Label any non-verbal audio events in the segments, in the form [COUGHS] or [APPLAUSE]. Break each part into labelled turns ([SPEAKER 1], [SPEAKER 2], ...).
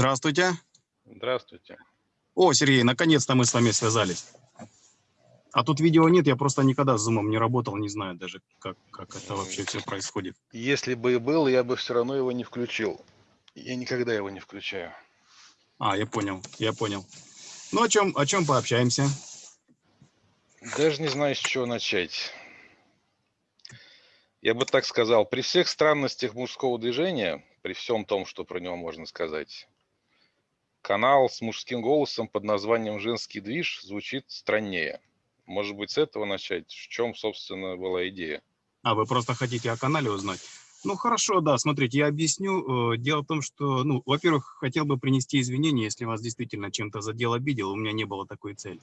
[SPEAKER 1] Здравствуйте.
[SPEAKER 2] Здравствуйте.
[SPEAKER 1] О, Сергей, наконец-то мы с вами связались. А тут видео нет, я просто никогда с Zoom не работал, не знаю даже, как, как это вообще все происходит.
[SPEAKER 2] Если бы и был, я бы все равно его не включил. Я никогда его не включаю.
[SPEAKER 1] А, я понял, я понял. Ну, о чем, о чем пообщаемся?
[SPEAKER 2] Даже не знаю, с чего начать. Я бы так сказал, при всех странностях мужского движения, при всем том, что про него можно сказать, канал с мужским голосом под названием «Женский движ» звучит страннее. Может быть, с этого начать? В чем, собственно, была идея?
[SPEAKER 1] А, вы просто хотите о канале узнать? Ну, хорошо, да, смотрите, я объясню. Э, дело в том, что, ну, во-первых, хотел бы принести извинения, если вас действительно чем-то задел, обидел, у меня не было такой цели.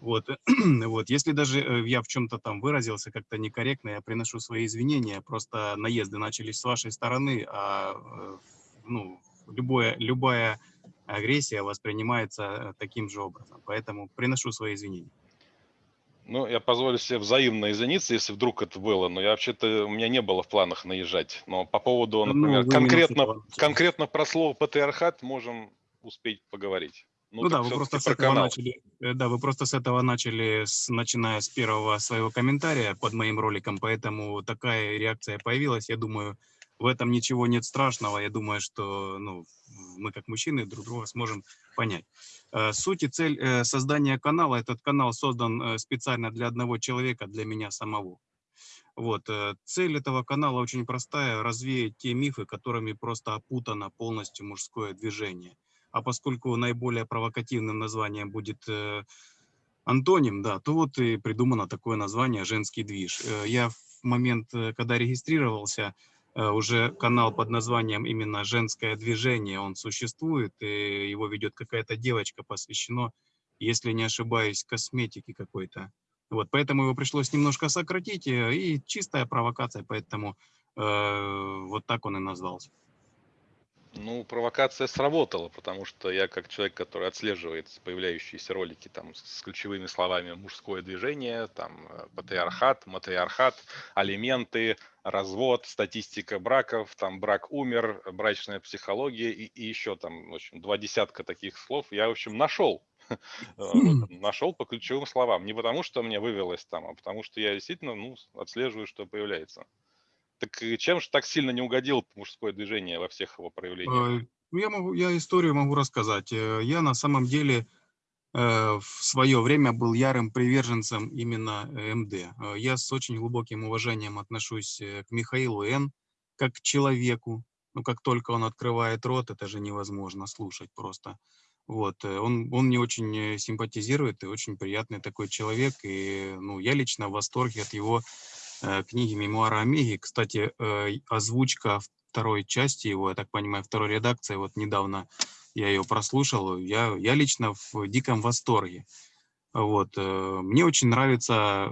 [SPEAKER 1] Вот, [CLEARS THROAT] вот, если даже э, я в чем-то там выразился как-то некорректно, я приношу свои извинения, просто наезды начались с вашей стороны, а, э, ну, любое, любая агрессия воспринимается таким же образом, поэтому приношу свои извинения.
[SPEAKER 2] Ну, я позволю себе взаимно извиниться, если вдруг это было, но я вообще-то, у меня не было в планах наезжать. Но по поводу, например, ну, конкретно, конкретно про слово патриархат можем успеть поговорить.
[SPEAKER 1] Ну, ну да, вы просто с этого начали, э, да, вы просто с этого начали, с, начиная с первого своего комментария под моим роликом, поэтому такая реакция появилась. Я думаю, в этом ничего нет страшного. Я думаю, что ну, мы как мужчины друг друга сможем понять. Э, суть и цель э, создания канала, этот канал создан э, специально для одного человека, для меня самого. Вот. Цель этого канала очень простая – развеять те мифы, которыми просто опутано полностью мужское движение. А поскольку наиболее провокативным названием будет антоним, да, то вот и придумано такое название «женский движ». Я в момент, когда регистрировался, уже канал под названием именно «Женское движение», он существует, и его ведет какая-то девочка, посвящено, если не ошибаюсь, косметике какой-то. Вот, поэтому его пришлось немножко сократить, э, и чистая провокация, поэтому э, вот так он и назвался.
[SPEAKER 2] Ну, провокация сработала, потому что я как человек, который отслеживает появляющиеся ролики там с ключевыми словами мужское движение, там э, патриархат, матриархат, алименты, развод, статистика браков, там брак умер, брачная психология и, и еще там, в общем, два десятка таких слов я, в общем, нашел. Нашел по ключевым словам. Не потому, что мне вывелось там, а потому что я действительно ну, отслеживаю, что появляется. Так чем же так сильно не угодил мужское движение во всех его проявлениях?
[SPEAKER 1] Э, ну, я, могу, я историю могу рассказать. Э, я на самом деле э, в свое время был ярым приверженцем именно МД. Я с очень глубоким уважением отношусь к Михаилу Н. как к человеку. Ну, как только он открывает рот, это же невозможно слушать просто. Вот, он, он мне очень симпатизирует и очень приятный такой человек. И ну, я лично в восторге от его книги «Мемуары Омеги». Кстати, э, озвучка второй части его, я так понимаю, второй редакции, вот недавно я ее прослушал, я, я лично в диком восторге. Вот. Э, мне очень нравится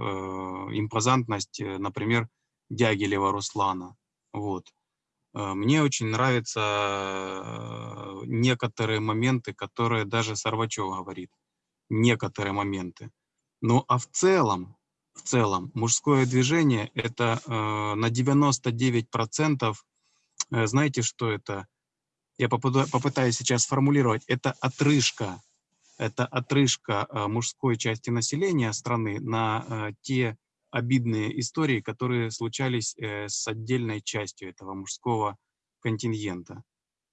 [SPEAKER 1] импозантность, например, Дягилева Руслана. Вот. Мне очень нравятся некоторые моменты, которые даже Сорвачев говорит. Некоторые моменты. Ну а в целом, в целом. Мужское движение – это э, на 99%, э, знаете, что это? Я попытаюсь сейчас сформулировать. Это отрыжка. Это отрыжка э, мужской части населения страны на э, те обидные истории, которые случались с отдельной частью этого мужского контингента.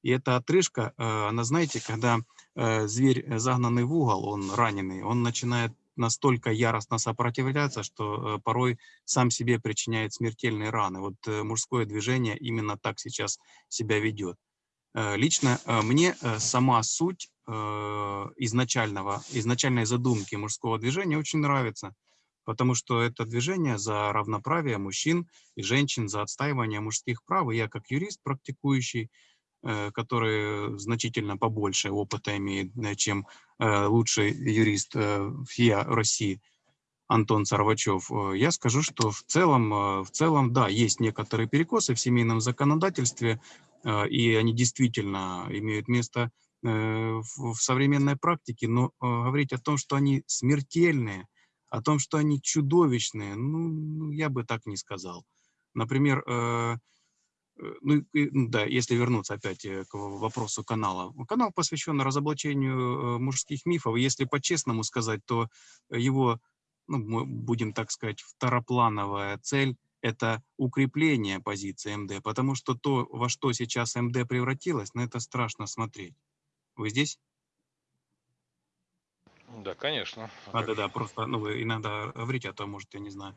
[SPEAKER 1] И эта отрыжка, она, знаете, когда зверь загнанный в угол, он раненый, он начинает настолько яростно сопротивляться, что э, порой сам себе причиняет смертельные раны. Вот э, мужское движение именно так сейчас себя ведет. Э, лично мне сама суть изначального, изначальной задумки мужского движения очень нравится, потому что это движение за равноправие мужчин и женщин, за отстаивание мужских прав. Я как юрист практикующий который значительно побольше опыта имеет, чем лучший юрист ФИА России Антон Сарвачев, я скажу, что в целом, в целом, да, есть некоторые перекосы в семейном законодательстве, и они действительно имеют место в современной практике, но говорить о том, что они смертельные, о том, что они чудовищные, ну, ну я бы так не сказал. Например, Э, ну, и, да, если вернуться опять э, к вопросу канала. Канал посвящен разоблачению э, мужских мифов. Если по-честному сказать, то его, ну, мы будем так сказать, второплановая цель – это укрепление позиции МД, потому что то, во что сейчас МД превратилось, на это страшно смотреть. Вы здесь?
[SPEAKER 2] Да, конечно.
[SPEAKER 1] А, да, да, просто, ну, вы иногда говорите, а то, может, я не знаю.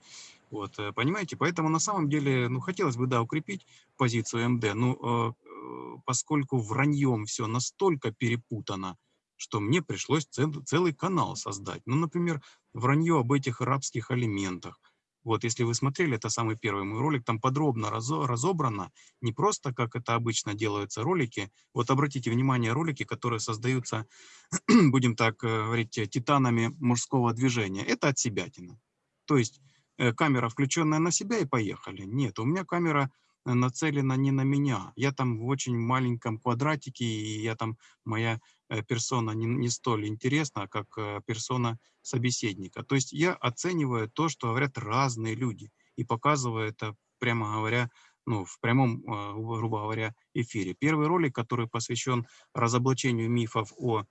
[SPEAKER 1] Вот, э, понимаете? Поэтому на самом деле, ну, хотелось бы, да, укрепить позицию МД, но э, э, поскольку враньем все настолько перепутано, что мне пришлось цел, целый канал создать. Ну, например, вранье об этих арабских алиментах, вот, если вы смотрели, это самый первый мой ролик, там подробно разобрано, не просто, как это обычно делаются ролики. Вот обратите внимание, ролики, которые создаются, [CLEARS THROAT] будем так э, говорить, титанами мужского движения, это от себятина. То есть э, камера включенная на себя и поехали. Нет, у меня камера нацелена не на меня. Я там в очень маленьком квадратике, и я там, моя э, персона не, не столь интересна, как э, персона собеседника. То есть я оцениваю то, что говорят разные люди, и показываю это, прямо говоря, ну, в прямом, э, грубо говоря, эфире. Первый ролик, который посвящен разоблачению мифов о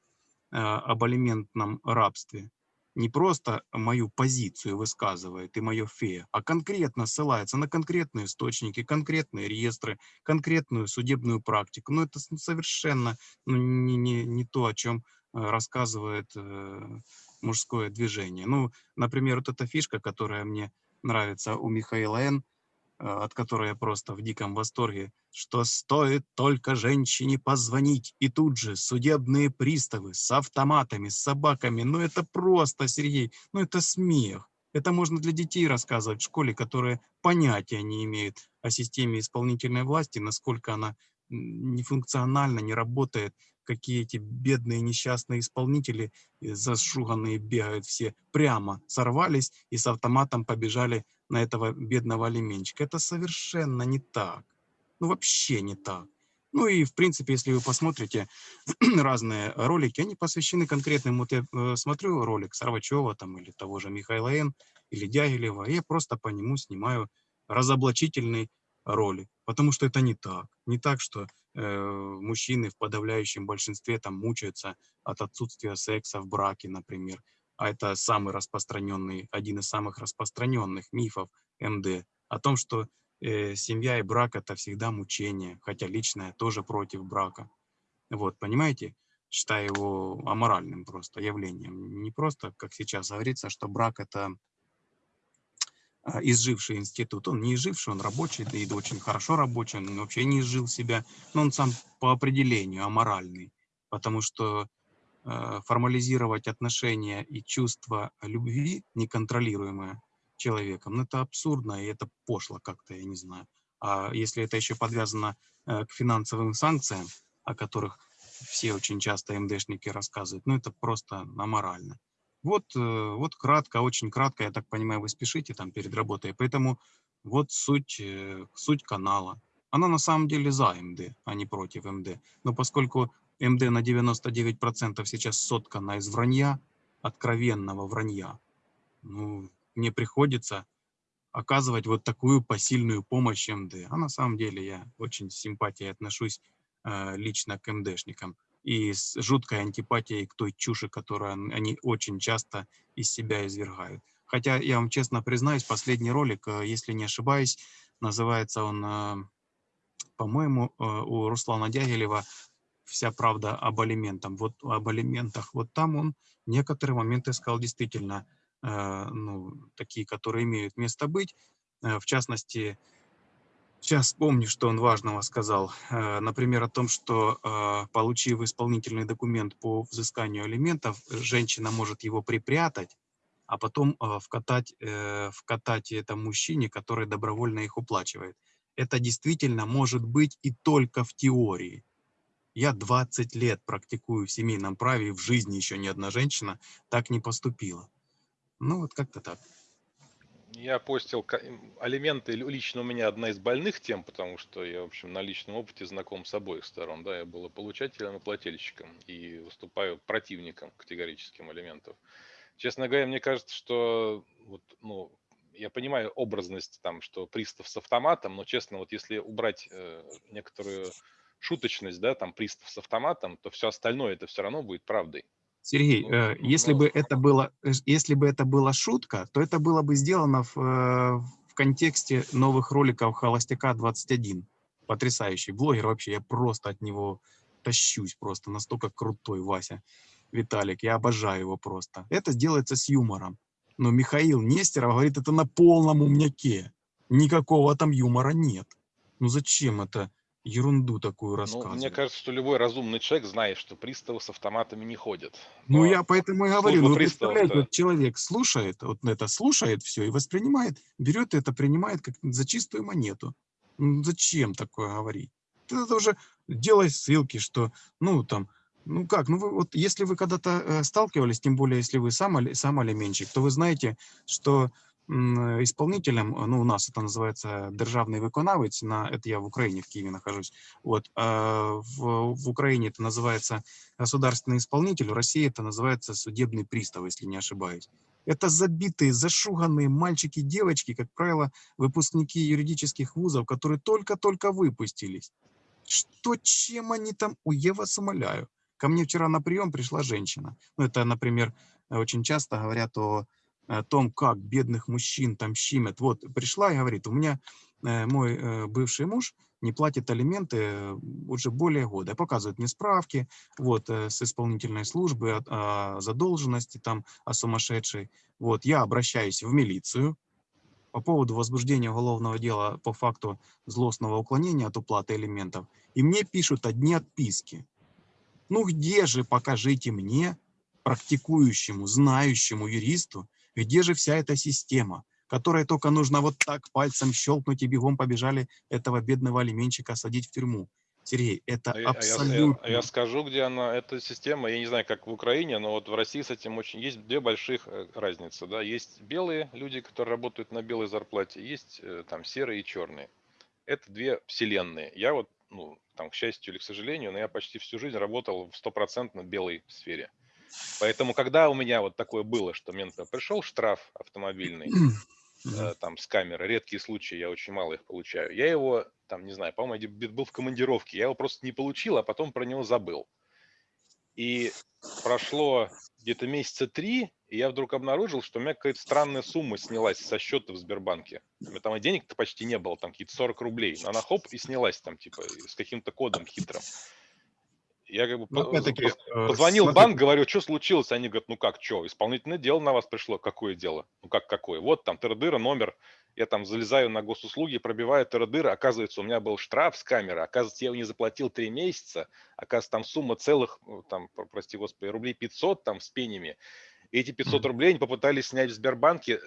[SPEAKER 1] об алиментном рабстве, не просто мою позицию высказывает и мое фе, а конкретно ссылается на конкретные источники, конкретные реестры, конкретную судебную практику. Но это совершенно ну, не, не, не то, о чем э, рассказывает э, мужское движение. Ну, например, вот эта фишка, которая мне нравится у Михаила Н., от которой я просто в диком восторге, что стоит только женщине позвонить, и тут же судебные приставы с автоматами, с собаками, ну это просто, Сергей, ну это смех. Это можно для детей рассказывать в школе, которые понятия не имеют о системе исполнительной власти, насколько она нефункциональна, не работает, какие эти бедные несчастные исполнители, э, зашуганные бегают все, прямо сорвались и с автоматом побежали на этого бедного алименчика. Это совершенно не так. Ну, вообще не так. Ну и, в принципе, если вы посмотрите [CLEARS THROAT] разные ролики, они посвящены конкретным, вот я э, смотрю ролик Сарвачева там или того же Михаила Н. или Дягилева, и я просто по нему снимаю разоблачительный ролик, потому что это не так. Не так, что э, мужчины в подавляющем большинстве там мучаются от отсутствия секса в браке, например, а это самый распространенный, один из самых распространенных мифов МД, о том, что э, семья и брак это всегда мучение, хотя лично я тоже против брака. Вот, понимаете? Считаю его аморальным просто явлением. Не просто, как сейчас говорится, что брак это изживший институт. Он не изживший, он рабочий, да и очень хорошо рабочий, он вообще не изжил себя, но он сам по определению аморальный, потому что Э, формализировать отношения и чувство любви, неконтролируемое человеком, ну, это абсурдно и это пошло как-то, я не знаю. А если это еще подвязано э, к финансовым санкциям, о которых все очень часто МДшники рассказывают, ну, это просто аморально. Вот, э, вот кратко, очень кратко, я так понимаю, вы спешите там перед работой, поэтому вот суть, суть канала. Она на самом деле за МД, а не против МД. Но поскольку МД на 99% сейчас соткана из вранья, откровенного вранья. Ну, мне приходится оказывать вот такую посильную помощь МД. А на самом деле я очень с симпатией отношусь э, лично к МДшникам и с жуткой антипатией к той чуши, которую они очень часто из себя извергают. Хотя, я вам честно признаюсь, последний ролик, э, если не ошибаюсь, называется он, э, по-моему, э, у Руслана Дягилева вся правда об алиментах. Вот об алиментах. Вот там он некоторые моменты сказал действительно, ну, такие, которые имеют место быть. В частности, сейчас помню, что он важного сказал. Э, например, о том, что э, получив исполнительный документ по взысканию алиментов, женщина может его припрятать, а потом э, вкатать, вкатать это мужчине, который добровольно их уплачивает. Это действительно может быть и только в теории. Я 20 лет практикую в семейном праве, и в жизни еще ни одна женщина так не поступила. Ну, вот как-то так.
[SPEAKER 2] Я постил алименты лично у меня одна из больных тем, потому что я, в общем, на личном опыте знаком с обоих сторон. Да, я был и получателем, и плательщиком, и выступаю противником категорическим алиментов. Честно говоря, мне кажется, что вот, ну, я понимаю образность там, что пристав с автоматом, но честно, вот если убрать э, некоторую шуточность, да, там пристав с автоматом, то все остальное это все равно будет правдой.
[SPEAKER 1] Сергей, э, если бы это было, э, если бы это была шутка, то это было бы сделано в, э, в контексте новых роликов Холостяка 21. Потрясающий блогер вообще, я просто от него тащусь просто, настолько крутой Вася Виталик, я обожаю его просто. Это делается с юмором. Но Михаил Нестеров говорит, это на полном умняке. Никакого там юмора нет. Ну зачем это ерунду такую
[SPEAKER 2] Ну,
[SPEAKER 1] рассказывать?
[SPEAKER 2] мне кажется, что любой разумный человек знает, что приставы с автоматами не ходят.
[SPEAKER 1] Ну,
[SPEAKER 2] Но
[SPEAKER 1] я поэтому и говорю, ну, представляете, вот человек слушает, вот это слушает все и воспринимает, берет это, принимает как за чистую монету. Ну, зачем такое говорить? Ты это уже делай ссылки, что, ну, там, ну как, ну, вы, вот если вы когда-то э, сталкивались, тем более, если вы сам, сам алименщик, то вы знаете, что исполнителем, э, ну, у нас это называется державный виконавець, на, это я в Украине, в Киеве нахожусь, вот, а в, в Украине это называется государственный исполнитель, в России это называется судебный пристав, если не ошибаюсь. Это забитые, зашуганные мальчики, девочки, как правило, выпускники юридических вузов, которые только-только выпустились. Что, чем они там? Ой, я вас умоляю. Ко мне вчера на прием пришла женщина. Ну, это, например, очень часто говорят о, о том, как бедных мужчин там щимят. Вот пришла и говорит, у меня э, мой э, бывший муж не платит алименты э, уже более года. Показывает мне справки вот, с исполнительной службы о, о задолженности, там, о сумасшедшей. Вот, я обращаюсь в милицию по поводу возбуждения уголовного дела по факту злостного уклонения от уплаты элементов. И мне пишут одни отписки. Ну где же, покажите мне, практикующему, знающему юристу, где же вся эта система, которой только нужно вот так пальцем щелкнуть и бегом побежали этого бедного алименщика садить в тюрьму. Сергей, это
[SPEAKER 2] А я- а я-
[SPEAKER 1] абсолютно...
[SPEAKER 2] а я скажу, где она, эта система, я не знаю, как в Украине, но вот в России с этим очень есть две больших э, разницы, да, есть белые люди, которые работают на белой зарплате, есть э, там серые и черные. Это две вселенные. Я вот, ну, там, к счастью или к сожалению, но я почти всю жизнь работал в стопроцентно белой сфере. Поэтому, когда у меня вот такое было, что мне, например, пришел штраф автомобильный, [CLEARS THROAT] э, там с камеры, редкие случаи, я очень мало их получаю. Я его, там, не знаю, по-моему, был в командировке, я его просто не получил, а потом про него забыл. И прошло где-то месяца три, и я вдруг обнаружил, что у меня какая-то странная сумма снялась со счета в Сбербанке. У меня там денег-то почти не было, там какие-то 40 рублей. Но она хоп и снялась там, типа, с каким-то кодом хитрым. Я как бы
[SPEAKER 1] Ну,
[SPEAKER 2] по-
[SPEAKER 1] э,
[SPEAKER 2] Позвонил
[SPEAKER 1] смотри,
[SPEAKER 2] банк, говорю, что случилось? Они говорят, ну как, что, исполнительное дело на вас пришло. Какое дело? Ну как какое? Вот там тырдыра, номер. Я там залезаю на госуслуги, пробиваю тырдыра. Оказывается, у меня был штраф с камеры. Оказывается, я его не заплатил три месяца. Оказывается, там сумма целых, ну, там, про- прости господи, рублей 500 там с пенями. И эти 500
[SPEAKER 1] Мгм.
[SPEAKER 2] рублей они попытались снять в Сбербанке.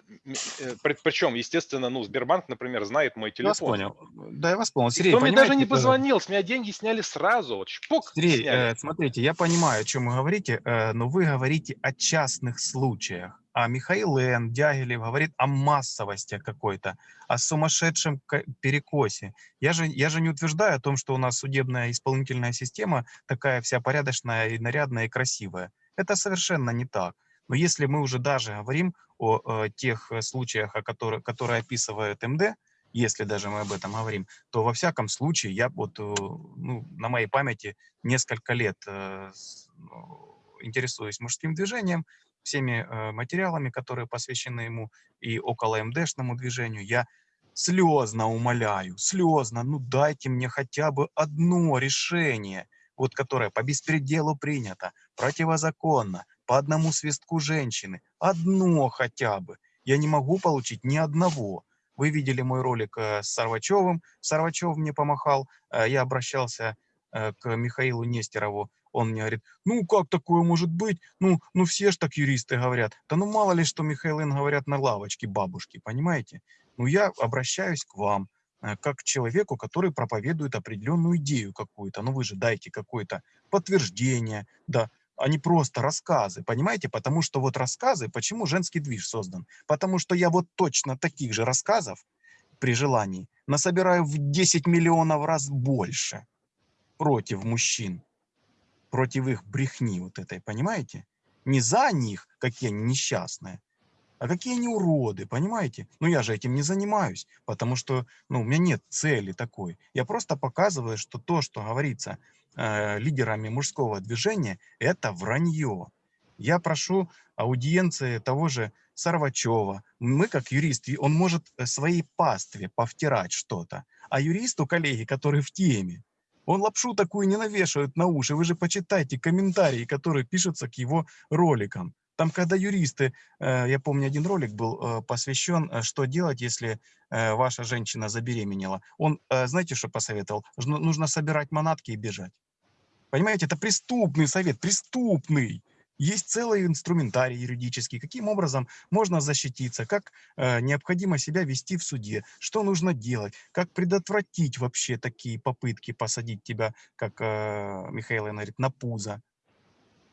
[SPEAKER 2] Э, при- Причем, естественно, ну, Сбербанк, например, знает мой
[SPEAKER 1] Я вас
[SPEAKER 2] телефон.
[SPEAKER 1] понял. Да, я вас понял. Сергей,
[SPEAKER 2] кто мне даже не
[SPEAKER 1] э,
[SPEAKER 2] позвонил, с меня деньги сняли сразу. Вот шпок,
[SPEAKER 1] Сергей,
[SPEAKER 2] сняли.
[SPEAKER 1] э, смотрите, я понимаю, о чем вы говорите, э, но вы говорите о частных случаях. А Михаил Н. Дягилев говорит о массовости какой-то, о сумасшедшем перекосе. Я же, я же не утверждаю о том, что у нас судебная исполнительная система такая вся порядочная и нарядная и красивая. Это совершенно не так. Но если мы уже даже говорим о, э, тех э, случаях, о которых, которые описывает МД, если даже мы об этом говорим, то во всяком случае я вот э, ну, на моей памяти несколько лет э, ну, интересуюсь мужским движением, всеми э, материалами, которые посвящены ему и около МДшному движению. Я слезно умоляю, слезно, ну дайте мне хотя бы одно решение, вот которое по беспределу принято, противозаконно, по одному свистку женщины, одно хотя бы. Я не могу получить ни одного. Вы видели мой ролик э, с Сарвачевым. Сарвачев мне помахал. Э, Я обращался э, к Михаилу Нестерову. Он мне говорит, ну как такое может быть? Ну, ну все ж так юристы говорят. Да ну мало ли, что Михаил Н. говорят на лавочке бабушки, понимаете? Ну я обращаюсь к вам, как к человеку, который проповедует определенную идею какую-то. Ну вы же дайте какое-то подтверждение, да, а не просто рассказы, понимаете? Потому что вот рассказы, почему женский движ создан? Потому что я вот точно таких же рассказов при желании насобираю в 10 миллионов раз больше против мужчин, против их брехни вот этой, понимаете? Не за них, какие они несчастные, А какие они уроды, понимаете? Ну, я же этим не занимаюсь, потому что, ну, у меня нет цели такой. Я просто показываю, что то, что говорится э, лидерами мужского движения, это вранье. Я прошу аудиенции того же Сарвачева. Мы, как юрист, он может э, своей пастве повтирать что-то. А юристу, коллеги, который в теме, он лапшу такую не навешивает на уши. Вы же почитайте комментарии, которые пишутся к его роликам. Там, когда юристы, э, я помню, один ролик был э, посвящен, что делать, если ваша женщина забеременела. Он, знаете, что посоветовал? Нужно собирать манатки и бежать. Понимаете, это преступный совет, преступный. Есть целый инструментарий юридический, каким образом можно защититься, как э, необходимо себя вести в суде, что нужно делать, как предотвратить вообще такие попытки посадить тебя, как э, Михаил говорит, на пузо.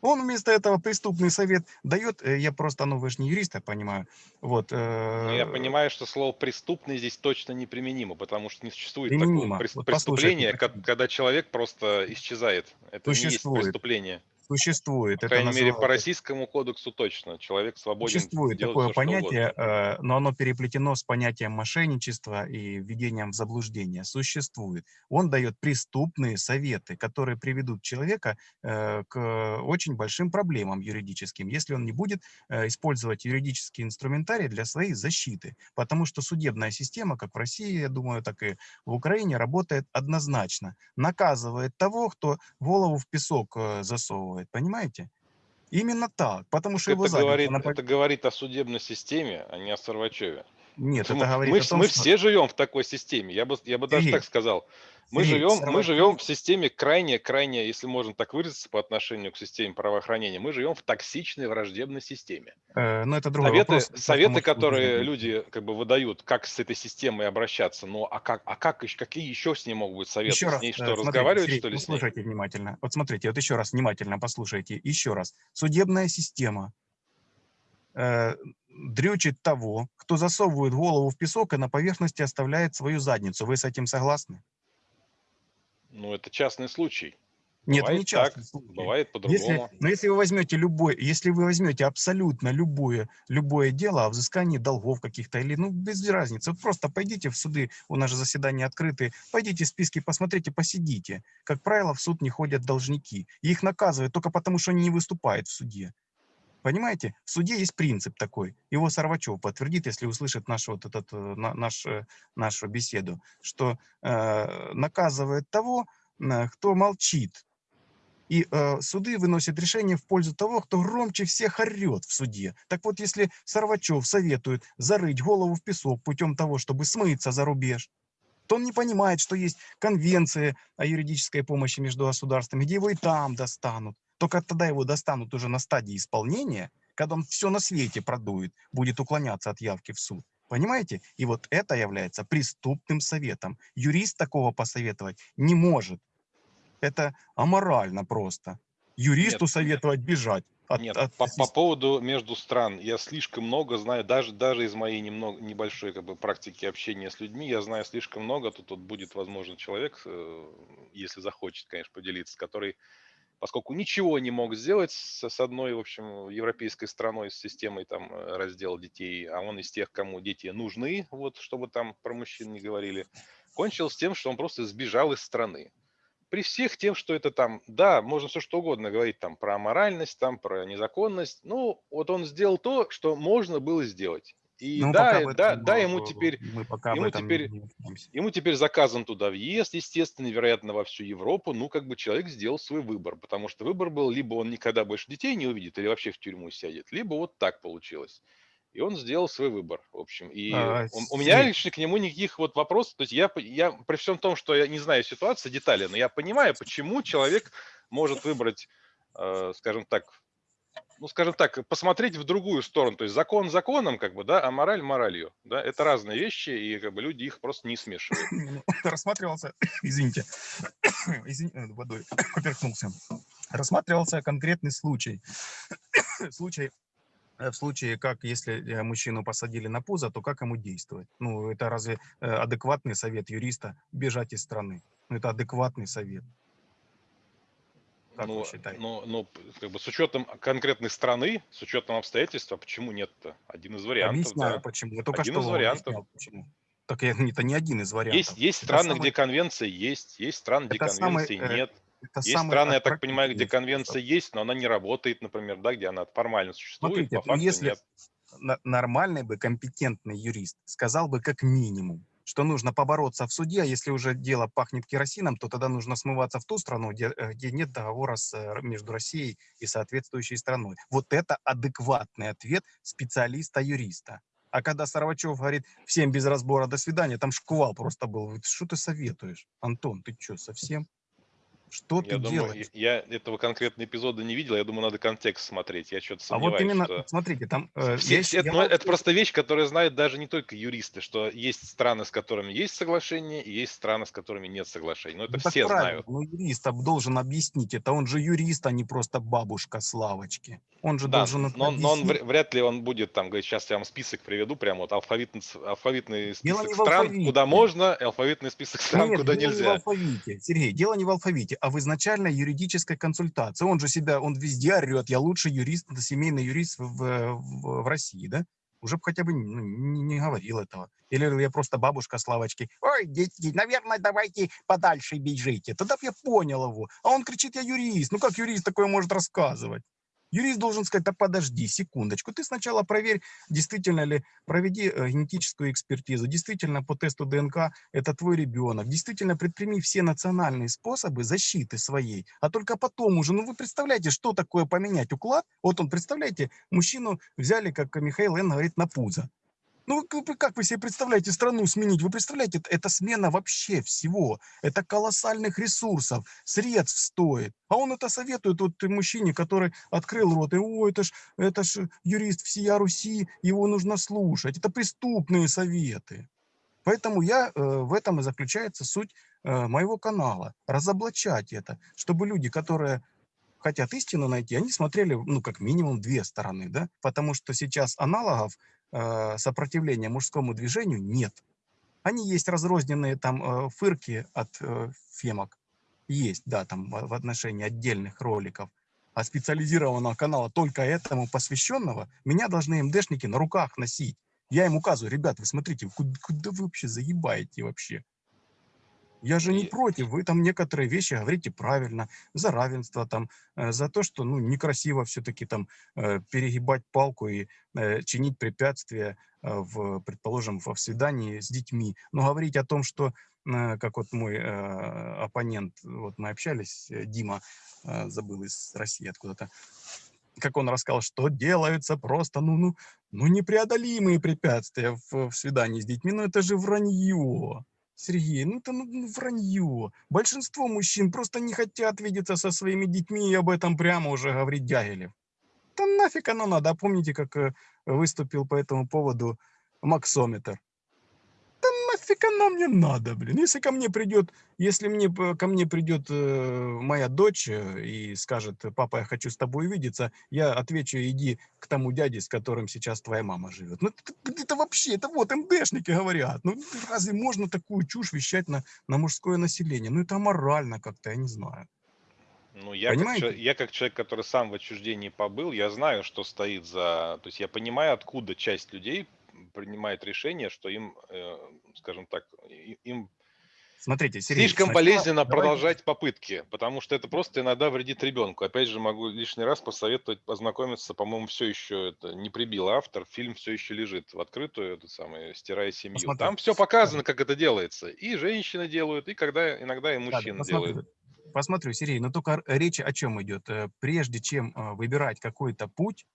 [SPEAKER 1] Он вместо этого преступный совет дает, э, я просто, ну вы же не юрист, я понимаю, вот.
[SPEAKER 2] Э, Но я понимаю, что слово преступный здесь точно неприменимо, потому что не существует
[SPEAKER 1] применимо.
[SPEAKER 2] такого вот преступления, когда человек просто исчезает. Это существует. не есть преступление
[SPEAKER 1] существует.
[SPEAKER 2] По крайней мере, по российскому кодексу точно. Человек свободен
[SPEAKER 1] Существует такое все, понятие, э, но оно переплетено с понятием мошенничества и введением в заблуждение. Существует. Он дает преступные советы, которые приведут человека э, к очень большим проблемам юридическим, если он не будет э, использовать юридический инструментарий для своей защиты. Потому что судебная система, как в России, я думаю, так и в Украине, работает однозначно. Наказывает того, кто голову в песок засовывает делает, понимаете? Именно так, потому что
[SPEAKER 2] это
[SPEAKER 1] его
[SPEAKER 2] говорит, на... Это говорит о судебной системе, а не о Сарвачеве.
[SPEAKER 1] Нет,
[SPEAKER 2] мы,
[SPEAKER 1] это говорит
[SPEAKER 2] мы,
[SPEAKER 1] о том,
[SPEAKER 2] мы
[SPEAKER 1] что...
[SPEAKER 2] все живем в такой системе. Я бы, я бы даже так сказал. Мы живем, мы живем в системе крайне, крайне, если можно так выразиться, по отношению к системе правоохранения, мы живем в токсичной враждебной системе.
[SPEAKER 1] Э, но это другой
[SPEAKER 2] советы,
[SPEAKER 1] вопрос.
[SPEAKER 2] Советы, которые люди как бы выдают, как с этой системой обращаться, ну а как, а как, какие еще с ней могут быть советы?
[SPEAKER 1] Еще
[SPEAKER 2] с
[SPEAKER 1] раз,
[SPEAKER 2] ней что,
[SPEAKER 1] смотрите,
[SPEAKER 2] разговаривать
[SPEAKER 1] Сергей,
[SPEAKER 2] что ли
[SPEAKER 1] послушайте внимательно. Вот смотрите, вот еще раз внимательно послушайте, еще раз. Судебная система э, дрючит того, кто засовывает голову в песок и на поверхности оставляет свою задницу. Вы с этим согласны?
[SPEAKER 2] Ну, это частный случай.
[SPEAKER 1] Нет,
[SPEAKER 2] бывает
[SPEAKER 1] не частный
[SPEAKER 2] так,
[SPEAKER 1] случай.
[SPEAKER 2] Бывает по-другому.
[SPEAKER 1] Но если вы возьмете любой, если вы возьмете абсолютно любое, любое дело о взыскании долгов каких-то, или, ну, без разницы, вот просто пойдите в суды, у нас же заседания открыты, пойдите в списки, посмотрите, посидите. Как правило, в суд не ходят должники. И их наказывают только потому, что они не выступают в суде. Понимаете, в суде есть принцип такой, его Сарвачев подтвердит, если услышит нашу, вот этот, э, наш, э, нашу беседу, что э, наказывает того, кто молчит. И э, суды выносят решение в пользу того, кто громче всех орет в суде. Так вот, если Сарвачев советует зарыть голову в песок путем того, чтобы смыться за рубеж, то он не понимает, что есть конвенция о юридической помощи между государствами, где его и там достанут. Только тогда его достанут уже на стадии исполнения, когда он все на свете продует, будет уклоняться от явки в суд. Понимаете? И вот это является преступным советом. Юрист такого посоветовать не может. Это аморально просто. Юристу Нет. советовать бежать.
[SPEAKER 2] От, Нет, от... По, по поводу между стран, я слишком много знаю, даже, даже из моей немного, небольшой как бы, практики общения с людьми, я знаю слишком много, тут, тут будет, возможно, человек, э, если захочет, конечно, поделиться, который поскольку ничего не мог сделать с, с одной, в общем, европейской страной, с системой там э, раздела детей, а он из тех, кому дети нужны, вот, чтобы там про мужчин не говорили, кончил с тем, что он просто сбежал из страны. При всех тем, что это там, да, можно все что угодно говорить там про моральность, там про незаконность, ну, вот он сделал то, что можно было сделать. И ну, да, этом, да, да, ему теперь, мы пока ему теперь, ему теперь заказан туда въезд, естественно, вероятно, во всю Европу. Ну, как бы человек сделал свой выбор, потому что выбор был, либо он никогда больше детей не увидит, или вообще в тюрьму сядет, либо вот так получилось. И он сделал свой выбор, в общем. И а, у, у меня лично к нему никаких вот вопросов. То есть я, я при всем том, что я не знаю ситуации, детали, но я понимаю, почему человек может выбрать, э, скажем так, ну, скажем так, посмотреть в другую сторону. То есть закон законом, как бы, да, а мораль моралью. Да, это разные вещи, и как бы люди их просто не смешивают. [LAUGHS]
[SPEAKER 1] Рассматривался, [COUGHS] извините, [COUGHS] извините, э, водой [COUGHS] поперхнулся. Рассматривался конкретный случай. случай э, в случае, как если э, мужчину посадили на пузо, то как ему действовать? Ну, это разве адекватный совет юриста бежать из страны? Ну, это адекватный совет. Как вы
[SPEAKER 2] Ну,
[SPEAKER 1] считаете?
[SPEAKER 2] ну, п- как бы с учетом конкретной страны, с учетом обстоятельств, а почему нет-то? Один из вариантов,
[SPEAKER 1] Объясняю,
[SPEAKER 2] да.
[SPEAKER 1] почему. Я только
[SPEAKER 2] Один
[SPEAKER 1] что
[SPEAKER 2] из вариантов.
[SPEAKER 1] объяснял, почему. Так это не один из
[SPEAKER 2] Есть,
[SPEAKER 1] вариантов.
[SPEAKER 2] есть
[SPEAKER 1] Это
[SPEAKER 2] страны,
[SPEAKER 1] самый,
[SPEAKER 2] где конвенция есть, есть страны, где
[SPEAKER 1] это самый,
[SPEAKER 2] конвенции
[SPEAKER 1] э,
[SPEAKER 2] нет.
[SPEAKER 1] это
[SPEAKER 2] Есть
[SPEAKER 1] самый
[SPEAKER 2] страны, я так понимаю, где конвенция есть, но она не работает, например, да, где она формально существует,
[SPEAKER 1] Смотрите,
[SPEAKER 2] по
[SPEAKER 1] ну
[SPEAKER 2] факту
[SPEAKER 1] если
[SPEAKER 2] нет.
[SPEAKER 1] нормальный бы компетентный юрист сказал бы как минимум, что нужно побороться в суде, а если уже дело пахнет керосином, то тогда нужно смываться в ту страну, где, э, где нет договора с, э, между Россией и соответствующей страной. Вот это адекватный ответ специалиста-юриста. А когда Сарвачев говорит всем без разбора «до свидания», там шквал просто был. Что ты советуешь? Антон, ты что, совсем? Что ты
[SPEAKER 2] Я думаю,
[SPEAKER 1] делаешь?
[SPEAKER 2] я я этого конкретного эпизода не видел, я думаю, надо контекст смотреть. Я что-то
[SPEAKER 1] А вот
[SPEAKER 2] сомневаюсь,
[SPEAKER 1] именно,
[SPEAKER 2] что...
[SPEAKER 1] смотрите, там... э,
[SPEAKER 2] Все,
[SPEAKER 1] щ-
[SPEAKER 2] это,
[SPEAKER 1] я
[SPEAKER 2] ну, это просто вещь, которую знают даже не только юристы, что есть страны, с которыми есть соглашение, и есть страны, с которыми нет соглашений. Но это
[SPEAKER 1] Ну,
[SPEAKER 2] все
[SPEAKER 1] правильно,
[SPEAKER 2] знают.
[SPEAKER 1] Ну, юрист должен объяснить это. Он же юрист, а не просто бабушка Славочки. Он же
[SPEAKER 2] Да,
[SPEAKER 1] должен это
[SPEAKER 2] но, но он вряд ли он будет там говорить, сейчас я вам список приведу, прямо вот алфавитный, алфавитный список стран, куда можно, алфавитный список стран,
[SPEAKER 1] Нет,
[SPEAKER 2] куда
[SPEAKER 1] дело не в
[SPEAKER 2] нельзя.
[SPEAKER 1] алфавите. Сергей, дело не в алфавите, а в изначальной юридической консультации. Он же себя, он везде орет, я лучший юрист, семейный юрист в, в, в России, да? Уже бы хотя бы ну, не, не говорил этого. Или я просто бабушка Славочки. Ой, дети, наверное, давайте подальше бежите. Тогда бы я понял его. А он кричит, я юрист. Ну как юрист такое может рассказывать? Юрист должен сказать, да подожди, секундочку, ты сначала проверь, действительно ли, проведи э, генетическую экспертизу, действительно по тесту ДНК это твой ребенок, действительно предприми все национальные способы защиты своей, а только потом уже, ну вы представляете, что такое поменять уклад? Вот он, представляете, мужчину взяли, как Михаил Н. говорит, на пузо. Ну, как, вы себе представляете страну сменить? Вы представляете, это, смена вообще всего. Это колоссальных ресурсов, средств стоит. А он это советует вот мужчине, который открыл рот. И, О, это ж, это ж юрист всея Руси, его нужно слушать. Это преступные советы. Поэтому я, э, в этом и заключается суть э, моего канала. Разоблачать это, чтобы люди, которые хотят истину найти, они смотрели, ну, как минимум, две стороны, да, потому что сейчас аналогов сопротивления мужскому движению нет. Они есть разрозненные там э, фырки от э, фемок, есть, да, там в отношении отдельных роликов, а специализированного канала только этому посвященного, меня должны МДшники на руках носить. Я им указываю, ребят, вы смотрите, куда, куда вы вообще заебаете вообще? Я же не
[SPEAKER 2] И-
[SPEAKER 1] против, вы там некоторые вещи говорите правильно, за равенство там, э, за то, что ну некрасиво все-таки там э, перегибать палку и э, чинить препятствия, в, предположим, во в свидании с детьми. Но говорить о том, что, как вот мой оппонент, вот мы общались, Дима, забыл из России откуда-то, как он рассказал, что делаются просто, ну, ну, ну непреодолимые препятствия в, в свидании с детьми, ну это же вранье. Сергей, ну это ну, ну, вранье. Большинство мужчин просто не хотят видеться со своими детьми, и об этом прямо уже говорит Дягилев. Да нафиг оно надо. А помните, как э, выступил по этому поводу Максометр? Нафиг оно мне надо, блин. Если ко мне придет, если мне ко мне придет э, моя дочь э, и скажет, папа, я хочу с тобой увидеться, я отвечу, иди к тому дяде, с которым сейчас твоя мама живет. Ну это, вообще, это вот МДшники говорят. Ну разве можно такую чушь вещать на, на мужское население? Ну это аморально как-то, я не знаю.
[SPEAKER 2] Ну, я как,
[SPEAKER 1] Понимаете?
[SPEAKER 2] я как человек, который сам в отчуждении побыл, я знаю, что стоит за... То есть я понимаю, откуда часть людей принимает решение, что им, э, скажем так, им
[SPEAKER 1] Смотрите, Сергей,
[SPEAKER 2] слишком
[SPEAKER 1] сначала
[SPEAKER 2] болезненно
[SPEAKER 1] давайте-
[SPEAKER 2] продолжать попытки, потому что это просто иногда вредит ребенку. Опять же, могу лишний раз посоветовать познакомиться, по-моему, все еще это не прибил автор, фильм все еще лежит в открытую, это самое, стирая семью.
[SPEAKER 1] Посмотрю.
[SPEAKER 2] Там все показано, как это делается. И женщины делают, и когда иногда и
[SPEAKER 1] Да, да,
[SPEAKER 2] мужчины
[SPEAKER 1] посмотрю.
[SPEAKER 2] делают.
[SPEAKER 1] Посмотрю, Сергей, но только речь о чем идет? Э, Прежде чем э, выбирать какой-то путь,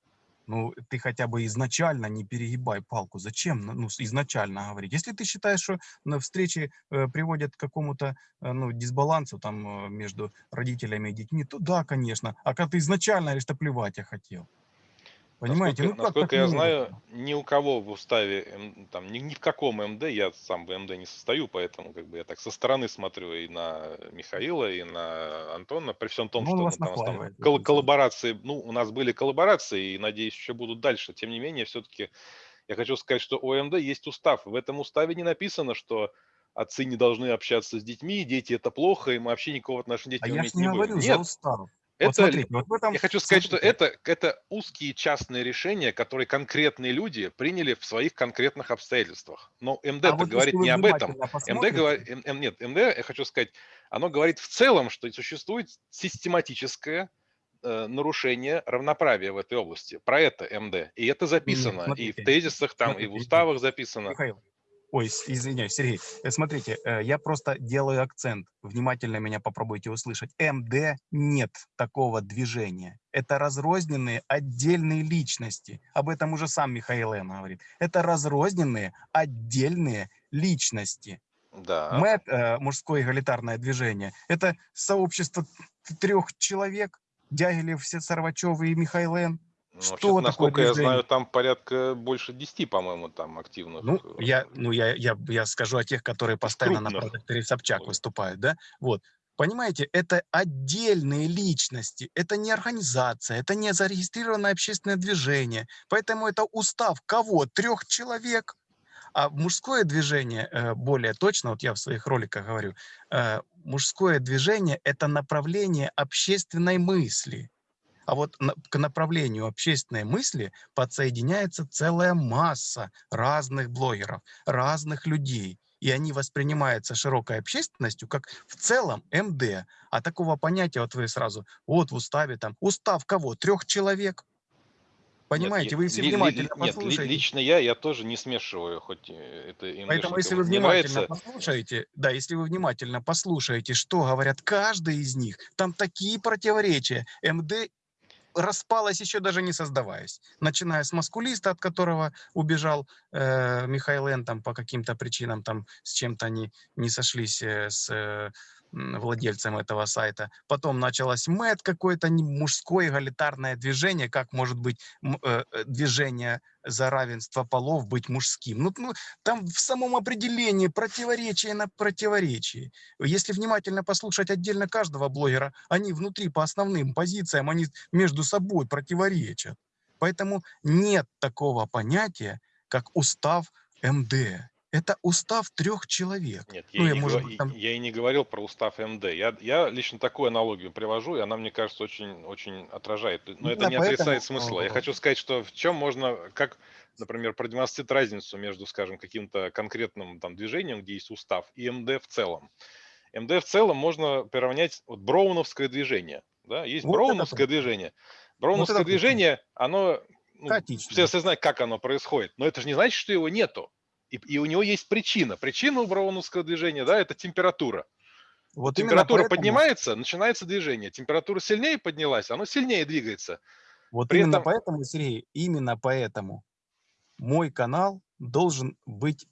[SPEAKER 1] ну, ты хотя бы изначально не перегибай палку. Зачем ну, изначально говорить? Если ты считаешь, что на встрече э, приводят к какому-то э, ну, дисбалансу там э, между родителями и детьми, то да, конечно. А когда ты изначально говоришь, что плевать я хотел. Понимаете?
[SPEAKER 2] Насколько,
[SPEAKER 1] ну, как
[SPEAKER 2] насколько я
[SPEAKER 1] можно?
[SPEAKER 2] знаю, ни у кого в уставе, м, там, ни, ни в каком МД, я сам в МД не состою, поэтому как бы я так со стороны смотрю и на Михаила, и на Антона, при всем том,
[SPEAKER 1] Ну,
[SPEAKER 2] что ну, там, там кол- коллаборации, ну, у нас были коллаборации, и, надеюсь, еще будут дальше. Тем не менее, все-таки я хочу сказать, что у МД есть устав. В этом уставе не написано, что отцы не должны общаться с детьми, дети это плохо, и мы вообще никакого отношения к
[SPEAKER 1] А
[SPEAKER 2] детям
[SPEAKER 1] я ж
[SPEAKER 2] иметь
[SPEAKER 1] не
[SPEAKER 2] не
[SPEAKER 1] говорю за
[SPEAKER 2] Нет,
[SPEAKER 1] устав. Вот
[SPEAKER 2] Это,
[SPEAKER 1] смотрите, вот в этом,
[SPEAKER 2] я хочу сказать, что
[SPEAKER 1] смотрите,
[SPEAKER 2] это, это узкие частные решения, которые конкретные люди приняли в своих конкретных обстоятельствах. Но
[SPEAKER 1] а
[SPEAKER 2] МД-то
[SPEAKER 1] вот
[SPEAKER 2] говорит не об этом. МД говорит, нет, МД, я хочу сказать, оно говорит в целом, что существует систематическое э, нарушение равноправия в этой области. Про это МД. И это записано и в
[SPEAKER 1] смотрите,
[SPEAKER 2] тезисах там, и в
[SPEAKER 1] смотрите,
[SPEAKER 2] уставах записано.
[SPEAKER 1] Михаил, ой, извиняюсь, Сергей, э, смотрите, э, я просто делаю акцент, внимательно меня попробуйте услышать. МД нет такого движения. Это разрозненные отдельные личности. Об этом уже сам Михаил Н. говорит. Это разрозненные отдельные личности.
[SPEAKER 2] Да.
[SPEAKER 1] МЭД, э, мужское эгалитарное движение, это сообщество трех человек, Дягилев, Сарвачев и Михаил Н.
[SPEAKER 2] Ну,
[SPEAKER 1] Что такое
[SPEAKER 2] насколько я знаю, там порядка больше 10, по-моему, там активных.
[SPEAKER 1] Ну,
[SPEAKER 2] э,
[SPEAKER 1] я, ну я, я, я скажу о тех, которые постоянно на
[SPEAKER 2] крупных.
[SPEAKER 1] продукторе Собчак
[SPEAKER 2] Ой.
[SPEAKER 1] выступают, да? Вот. Понимаете, это отдельные личности, это не организация, это не зарегистрированное общественное движение. Поэтому это устав кого? Трех человек. А мужское движение, э, более точно, вот я в своих роликах говорю, э, мужское движение – это направление общественной мысли. А вот к направлению общественной мысли подсоединяется целая масса разных блогеров, разных людей. И они воспринимаются широкой общественностью как в целом МД. А такого понятия, вот вы сразу, вот в уставе там, устав кого? Трех человек? Понимаете,
[SPEAKER 2] Нет,
[SPEAKER 1] вы
[SPEAKER 2] ли-
[SPEAKER 1] внимательно
[SPEAKER 2] нет,
[SPEAKER 1] послушаете,
[SPEAKER 2] лично я, я тоже не смешиваю, хоть э, это
[SPEAKER 1] Поэтому,
[SPEAKER 2] МДшникам
[SPEAKER 1] если вы внимательно
[SPEAKER 2] нравится.
[SPEAKER 1] послушаете, да, если вы внимательно послушаете, что говорят каждый из них, там такие противоречия. МД распалась еще даже не создаваясь. Начиная с маскулиста, от которого убежал э, Михаил Н. там по каким-то причинам, там с чем-то они не сошлись э, с э, владельцем этого сайта. Потом началось МЭД какое-то мужское эгалитарное движение. Как может быть э, э, движение за равенство полов быть мужским? Ну, ну, там в самом определении противоречие на противоречии. Если внимательно послушать отдельно каждого блогера, они внутри по основным позициям, они между собой противоречат. Поэтому нет такого понятия, как устав МД. Это устав трех человек.
[SPEAKER 2] Нет,
[SPEAKER 1] Ну,
[SPEAKER 2] я,
[SPEAKER 1] я,
[SPEAKER 2] и не,
[SPEAKER 1] может быть, там-
[SPEAKER 2] я и не говорил про устав МД. Я, я лично такую аналогию привожу, и она, мне кажется, очень, очень отражает. Но это
[SPEAKER 1] Именно
[SPEAKER 2] не отрицает
[SPEAKER 1] поэтому,
[SPEAKER 2] смысла. Я хочу сказать, что в чем можно, как, например, продемонстрировать разницу между, скажем, каким-то конкретным там, движением, где есть устав, и МД в целом. МД в целом можно приравнять вот броуновское движение. Да? Есть
[SPEAKER 1] Вот это
[SPEAKER 2] броуновское
[SPEAKER 1] точно.
[SPEAKER 2] движение. Броуновское
[SPEAKER 1] точно.
[SPEAKER 2] движение, оно, ну,
[SPEAKER 1] Хаотично.
[SPEAKER 2] все, все знают, как оно происходит, но это же не значит, что его нету. И, и у него есть причина. Причина у броуновского движения, да, это температура.
[SPEAKER 1] Вот
[SPEAKER 2] Температура
[SPEAKER 1] поэтому-
[SPEAKER 2] поднимается, начинается движение. Температура сильнее поднялась, оно сильнее двигается.
[SPEAKER 1] Вот
[SPEAKER 2] При
[SPEAKER 1] именно
[SPEAKER 2] этом-
[SPEAKER 1] поэтому, Сергей, именно поэтому мой канал должен быть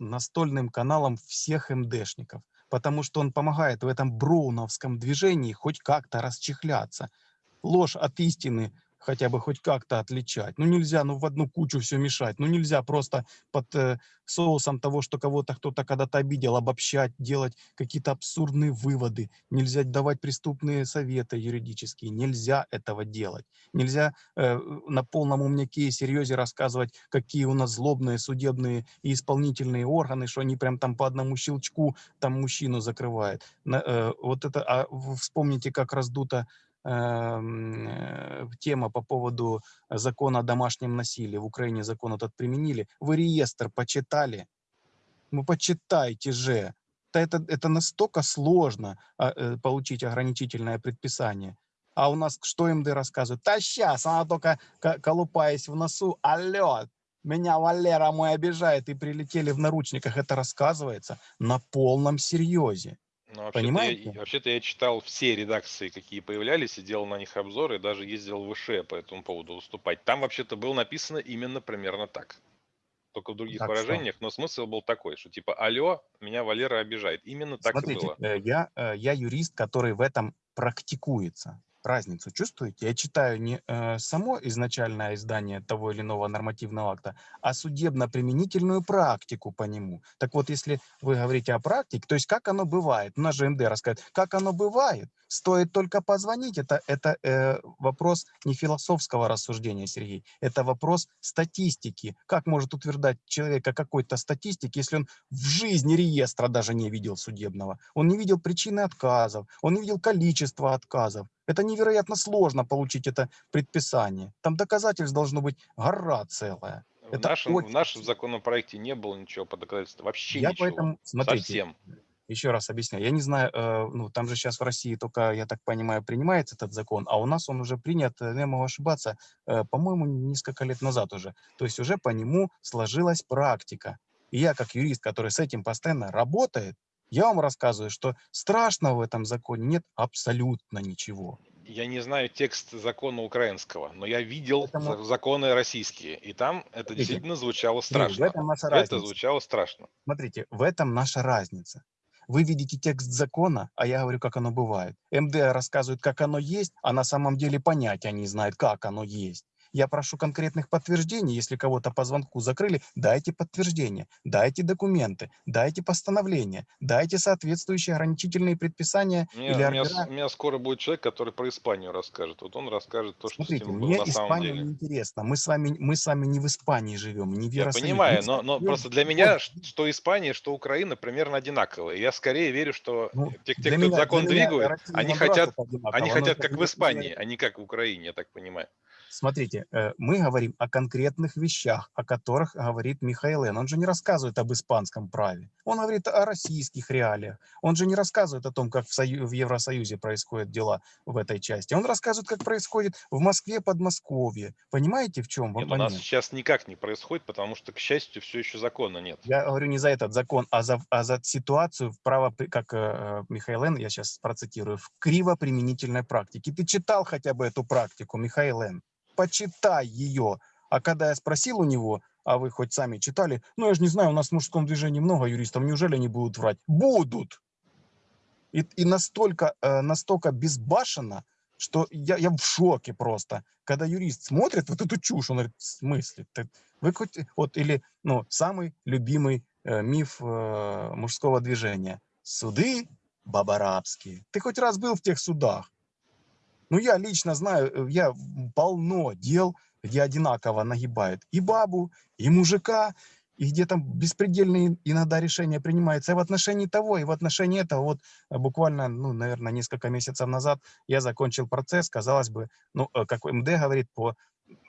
[SPEAKER 1] настольным каналом всех МДшников, потому что он помогает в этом броуновском движении хоть как-то расчехляться. Ложь от истины хотя бы хоть как-то отличать. Ну нельзя, ну в одну кучу все мешать. Ну нельзя просто под э, соусом того, что кого-то кто-то когда-то обидел, обобщать, делать какие-то абсурдные выводы. Нельзя давать преступные советы юридические. Нельзя этого делать. Нельзя э, на полном умняке и серьезе рассказывать, какие у нас злобные судебные и исполнительные органы, что они прям там по одному щелчку там мужчину закрывают. На, э, вот это, а вспомните, как раздута э, тема по поводу закона о домашнем насилии. В Украине закон этот применили. Вы реестр почитали? Ну, почитайте же. Это, это настолько сложно а, э, получить ограничительное предписание. А у нас что МД рассказывает? Да сейчас, она только ко- колупаясь в носу, алло, меня Валера мой обижает, и прилетели в наручниках. Это рассказывается на полном серьезе.
[SPEAKER 2] Но вообще-то
[SPEAKER 1] Понимаете?
[SPEAKER 2] я, вообще-то я читал все редакции, какие появлялись, и делал на них обзоры, и даже ездил в ВШ по этому поводу выступать. Там вообще-то было написано именно примерно так. Только в других
[SPEAKER 1] Так что?
[SPEAKER 2] выражениях, но смысл был такой, что типа «Алло, меня Валера обижает». Именно так и
[SPEAKER 1] Смотрите,
[SPEAKER 2] было.
[SPEAKER 1] э, я, э, я юрист, который в этом практикуется. Разницу чувствуете? Я читаю не э, само изначальное издание того или иного нормативного акта, а судебно-применительную практику по нему. Так вот, если вы говорите о практике, то есть как оно бывает, у нас же МД рассказывает, как оно бывает, стоит только позвонить, это, это э, вопрос не философского рассуждения, Сергей, это вопрос статистики. Как может утверждать человек о какой-то статистике, если он в жизни реестра даже не видел судебного, он не видел причины отказов, он не видел количество отказов. Это невероятно сложно получить это предписание. Там доказательств должно быть гора целая.
[SPEAKER 2] В
[SPEAKER 1] Это
[SPEAKER 2] нашем, в
[SPEAKER 1] очень
[SPEAKER 2] нашем законопроекте не было ничего по доказательству, вообще
[SPEAKER 1] Я
[SPEAKER 2] ничего,
[SPEAKER 1] поэтому, смотрите,
[SPEAKER 2] совсем.
[SPEAKER 1] еще раз объясняю. Я не знаю, э, ну, там же сейчас в России только, я так понимаю, принимается этот закон, а у нас он уже принят, э, я могу ошибаться, э, по-моему, несколько лет назад уже. То есть уже по нему сложилась практика. И я, как юрист, который с этим постоянно работает, я вам рассказываю, что страшного в этом законе нет абсолютно ничего.
[SPEAKER 2] Я не знаю текст закона украинского, но я видел
[SPEAKER 1] Поэтому-
[SPEAKER 2] за- законы российские, и там это
[SPEAKER 1] Смотрите,
[SPEAKER 2] действительно звучало
[SPEAKER 1] Ну, в
[SPEAKER 2] страшно.
[SPEAKER 1] этом наша
[SPEAKER 2] Это
[SPEAKER 1] разница.
[SPEAKER 2] звучало страшно.
[SPEAKER 1] Смотрите, в этом наша разница. Вы видите текст закона, а я говорю, как оно бывает. МД рассказывает, как оно есть, а на самом деле понятия не знает, как оно есть. Я прошу конкретных подтверждений. Если кого-то по звонку закрыли, дайте подтверждения, дайте документы, дайте постановления, дайте соответствующие ограничительные предписания
[SPEAKER 2] меня,
[SPEAKER 1] или
[SPEAKER 2] у меня
[SPEAKER 1] ордера.
[SPEAKER 2] у меня скоро будет человек, который про Испанию расскажет. Вот он расскажет то, что с
[SPEAKER 1] Смотрите,
[SPEAKER 2] этим было
[SPEAKER 1] мне
[SPEAKER 2] на самом
[SPEAKER 1] Испания
[SPEAKER 2] деле.
[SPEAKER 1] не интересна. Мы с вами, мы с вами не в Испании живем, не в
[SPEAKER 2] Я понимаю, но, но просто для меня что Испания, что Украина примерно одинаковые. Я скорее верю, что
[SPEAKER 1] Ну,
[SPEAKER 2] те, кто
[SPEAKER 1] меня,
[SPEAKER 2] закон двигают, они хотят, они хотят как в Испании, а не как в Украине, я так понимаю.
[SPEAKER 1] Смотрите, э, мы говорим о конкретных вещах, о которых говорит Михаил Н. Он же не рассказывает об испанском праве. Он говорит о российских реалиях. Он же не рассказывает о том, как в, Сою- в Евросоюзе происходят дела в этой части. Он рассказывает, как происходит в Москве, Подмосковье. Понимаете, в чем
[SPEAKER 2] Нет, у нас сейчас никак не происходит, потому что, к счастью, все еще закона нет.
[SPEAKER 1] Я говорю не за этот закон, а за, а за ситуацию в право, как э, э, Михаил Н., я сейчас процитирую, в кривоприменительной практике. Ты читал хотя бы эту практику, Михаил Н.? Почитай ее. А когда я спросил у него, а вы хоть сами читали, ну я же не знаю, у нас в мужском движении много юристов, неужели они будут врать? Будут! И, и настолько, э, настолько безбашенно, что я, я в шоке просто. Когда юрист смотрит вот эту чушь, он говорит, в смысле? Ты- вы хоть, вот, или, ну, самый любимый э, миф э, мужского движения. Суды бабарабские. Ты хоть раз был в тех судах? Ну, я лично знаю, э, я полно дел, где одинаково нагибают и бабу, и мужика, и где там беспредельные иногда решения принимаются и в отношении того, и в отношении этого. Вот э, буквально, ну, наверное, несколько месяцев назад я закончил процесс, казалось бы, ну, э, как МД говорит, по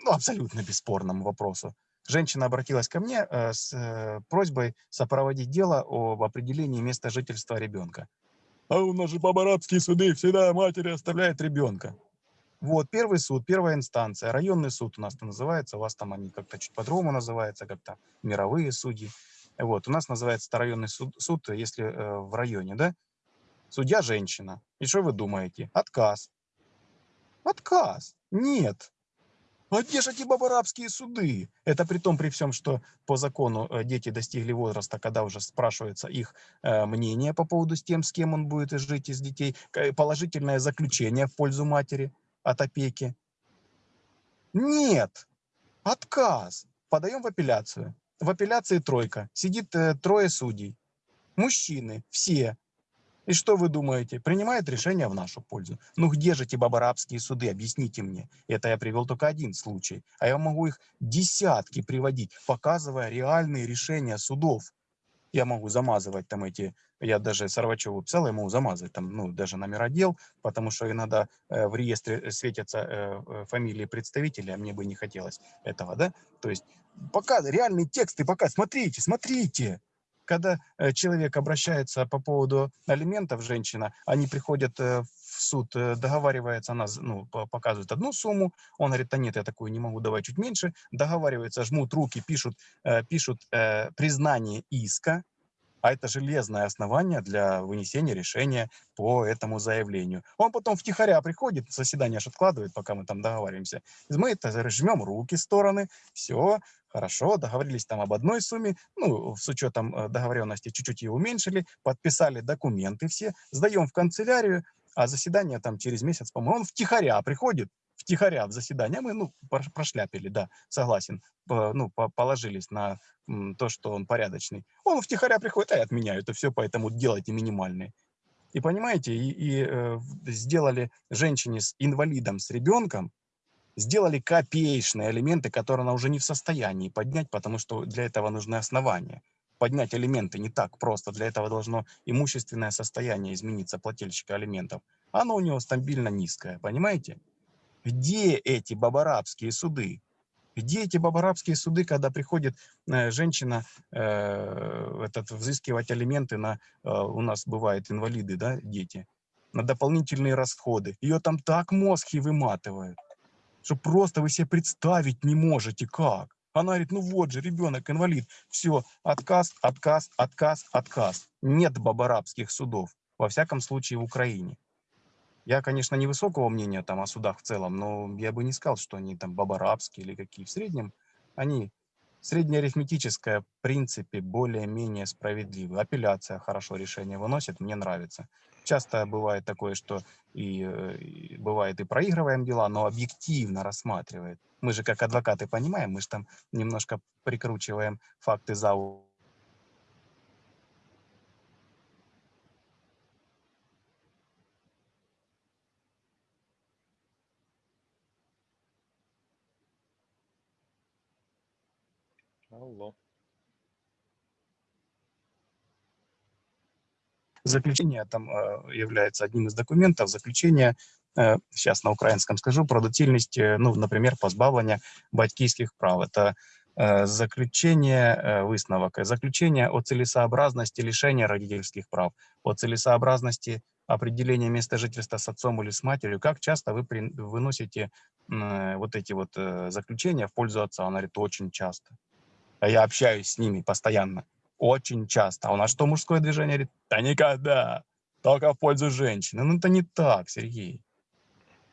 [SPEAKER 1] ну, абсолютно бесспорному вопросу. Женщина обратилась ко мне с просьбой сопроводить дело об определении места жительства ребенка. А у нас же по-арабские суды всегда матери оставляют ребенка. Вот, первый суд, первая инстанция, районный суд у нас это называется, у вас там они как-то чуть по-другому называются, как-то мировые судьи. Вот, у нас называется районный суд, суд если э, в районе, да? Судья женщина. И что вы думаете? Отказ. Отказ. Нет. А где же эти бабарабские суды? Это при том, при всем, что по закону э, дети достигли возраста, когда уже спрашивается их э, мнение по поводу с тем, с кем он будет жить из детей, к- положительное заключение в пользу матери от опеки. Нет. Отказ. Подаем в апелляцию. В апелляции тройка. Сидит э, трое судей. Мужчины, все. И что вы думаете? Принимает решение в нашу пользу. Ну где же эти бабарабские суды? Объясните мне. Это я привел только один случай. А я могу их десятки приводить, показывая реальные решения судов. Я могу замазывать там эти, я даже Сорвачеву писал, я могу замазывать там, ну, даже номера дел, потому что иногда э, в реестре светятся э, э, фамилии представителей, а мне бы не хотелось этого, да? То есть пока реальные тексты, пока, смотрите, смотрите. Когда э, человек обращается по поводу алиментов, женщина, они приходят э, в суд, э, договаривается, она ну, по- показывает одну сумму, он говорит, да нет, я такую не могу, давай чуть меньше, договариваются, жмут руки, пишут, пишут признание иска, а это железное основание для вынесения решения по этому заявлению. Он потом втихаря приходит, заседание аж откладывает, пока мы там договариваемся. Мы это жмем руки стороны, все, хорошо, договорились там об одной сумме, ну, с учетом э, договоренности чуть-чуть ее уменьшили, подписали документы все, сдаем в канцелярию, а заседание там через месяц, по-моему, он втихаря приходит, втихаря в заседание, мы, ну, прош- прошляпили, да, согласен, ну, по- положились на то, что он порядочный. Он втихаря приходит, а я отменяю это все, поэтому делайте минимальные. И понимаете, и, и, э, сделали женщине с инвалидом, с ребенком, сделали копеечные элементы, которые она уже не в состоянии поднять, потому что для этого нужны основания. поднять алименты не так просто. Для этого должно имущественное состояние измениться плательщика алиментов. Оно у него стабильно низкое, понимаете? Где эти бабарабские суды? Где эти бабарабские суды, когда приходит э, женщина э, этот, взыскивать алименты на, э, у нас бывают инвалиды, да, дети, на дополнительные расходы. Ее там так мозги выматывают, что просто вы себе представить не можете как. Она говорит, ну вот же, ребенок инвалид. Все, отказ, отказ, отказ, отказ. Нет бабарабских судов, во всяком случае в Украине. Я, конечно, невысокого мнения там о судах в целом, но я бы не сказал, что они там бабарабские или какие. В среднем они среднеарифметическое, в принципе, более-менее справедливы. Апелляция хорошо решение выносит, мне нравится. Часто бывает такое, что и, э, и бывает и проигрываем дела, но объективно рассматривает. Мы же как адвокаты понимаем, мы же там немножко прикручиваем факты за
[SPEAKER 2] Алло.
[SPEAKER 1] Заключение там э, является одним из документов. Заключение, э, сейчас на украинском скажу, про доцільність, э, ну, например, позбавлення батьківських прав. Это э, заключение, э, высновок, заключение о целесообразности лишения родительских прав, о целесообразности определения места жительства с отцом или с матерью. Как часто вы при, выносите э, вот эти вот э, заключения в пользу отца? Он говорит, очень часто. А я общаюсь с ними постоянно, очень часто. А у нас что, мужское движение? Говорит, да никогда, только в пользу женщины. Ну это не так, Сергей.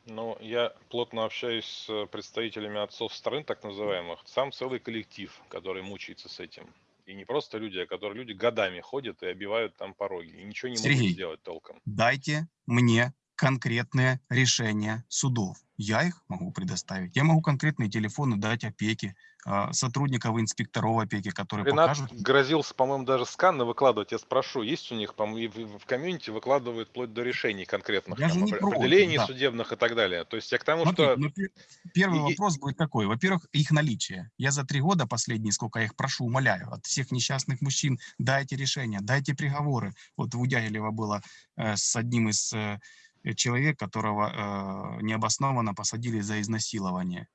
[SPEAKER 2] Ну, я плотно общаюсь с представителями отцов стран, так называемых. Сам целый коллектив, который мучается с этим. И не просто люди, а которые люди годами ходят и обивают там пороги. И ничего не
[SPEAKER 1] Сергей.
[SPEAKER 2] могут сделать толком.
[SPEAKER 1] Дайте мне конкретные решения судов. Я их могу предоставить. Я могу конкретные телефоны дать опеки, а, сотрудников инспекторов опеки, которые
[SPEAKER 2] Ренат
[SPEAKER 1] покажут.
[SPEAKER 2] грозился, по-моему, даже сканы выкладывать. Я спрошу, есть у них, по-моему, в, комьюнити выкладывают вплоть до решений конкретных,
[SPEAKER 1] Я
[SPEAKER 2] там,
[SPEAKER 1] не
[SPEAKER 2] опре-
[SPEAKER 1] против,
[SPEAKER 2] определений
[SPEAKER 1] да.
[SPEAKER 2] судебных и так далее. То есть я к тому,
[SPEAKER 1] Смотрите,
[SPEAKER 2] что
[SPEAKER 1] ну, пе- первый
[SPEAKER 2] и-
[SPEAKER 1] вопрос будет такой. Во-первых, их наличие. Я за три года последние, сколько я их прошу, умоляю, от всех несчастных мужчин, дайте решения, дайте приговоры. Вот в Удягилево было э, с одним из э, человек, которого э, необоснованно посадили за изнасилование.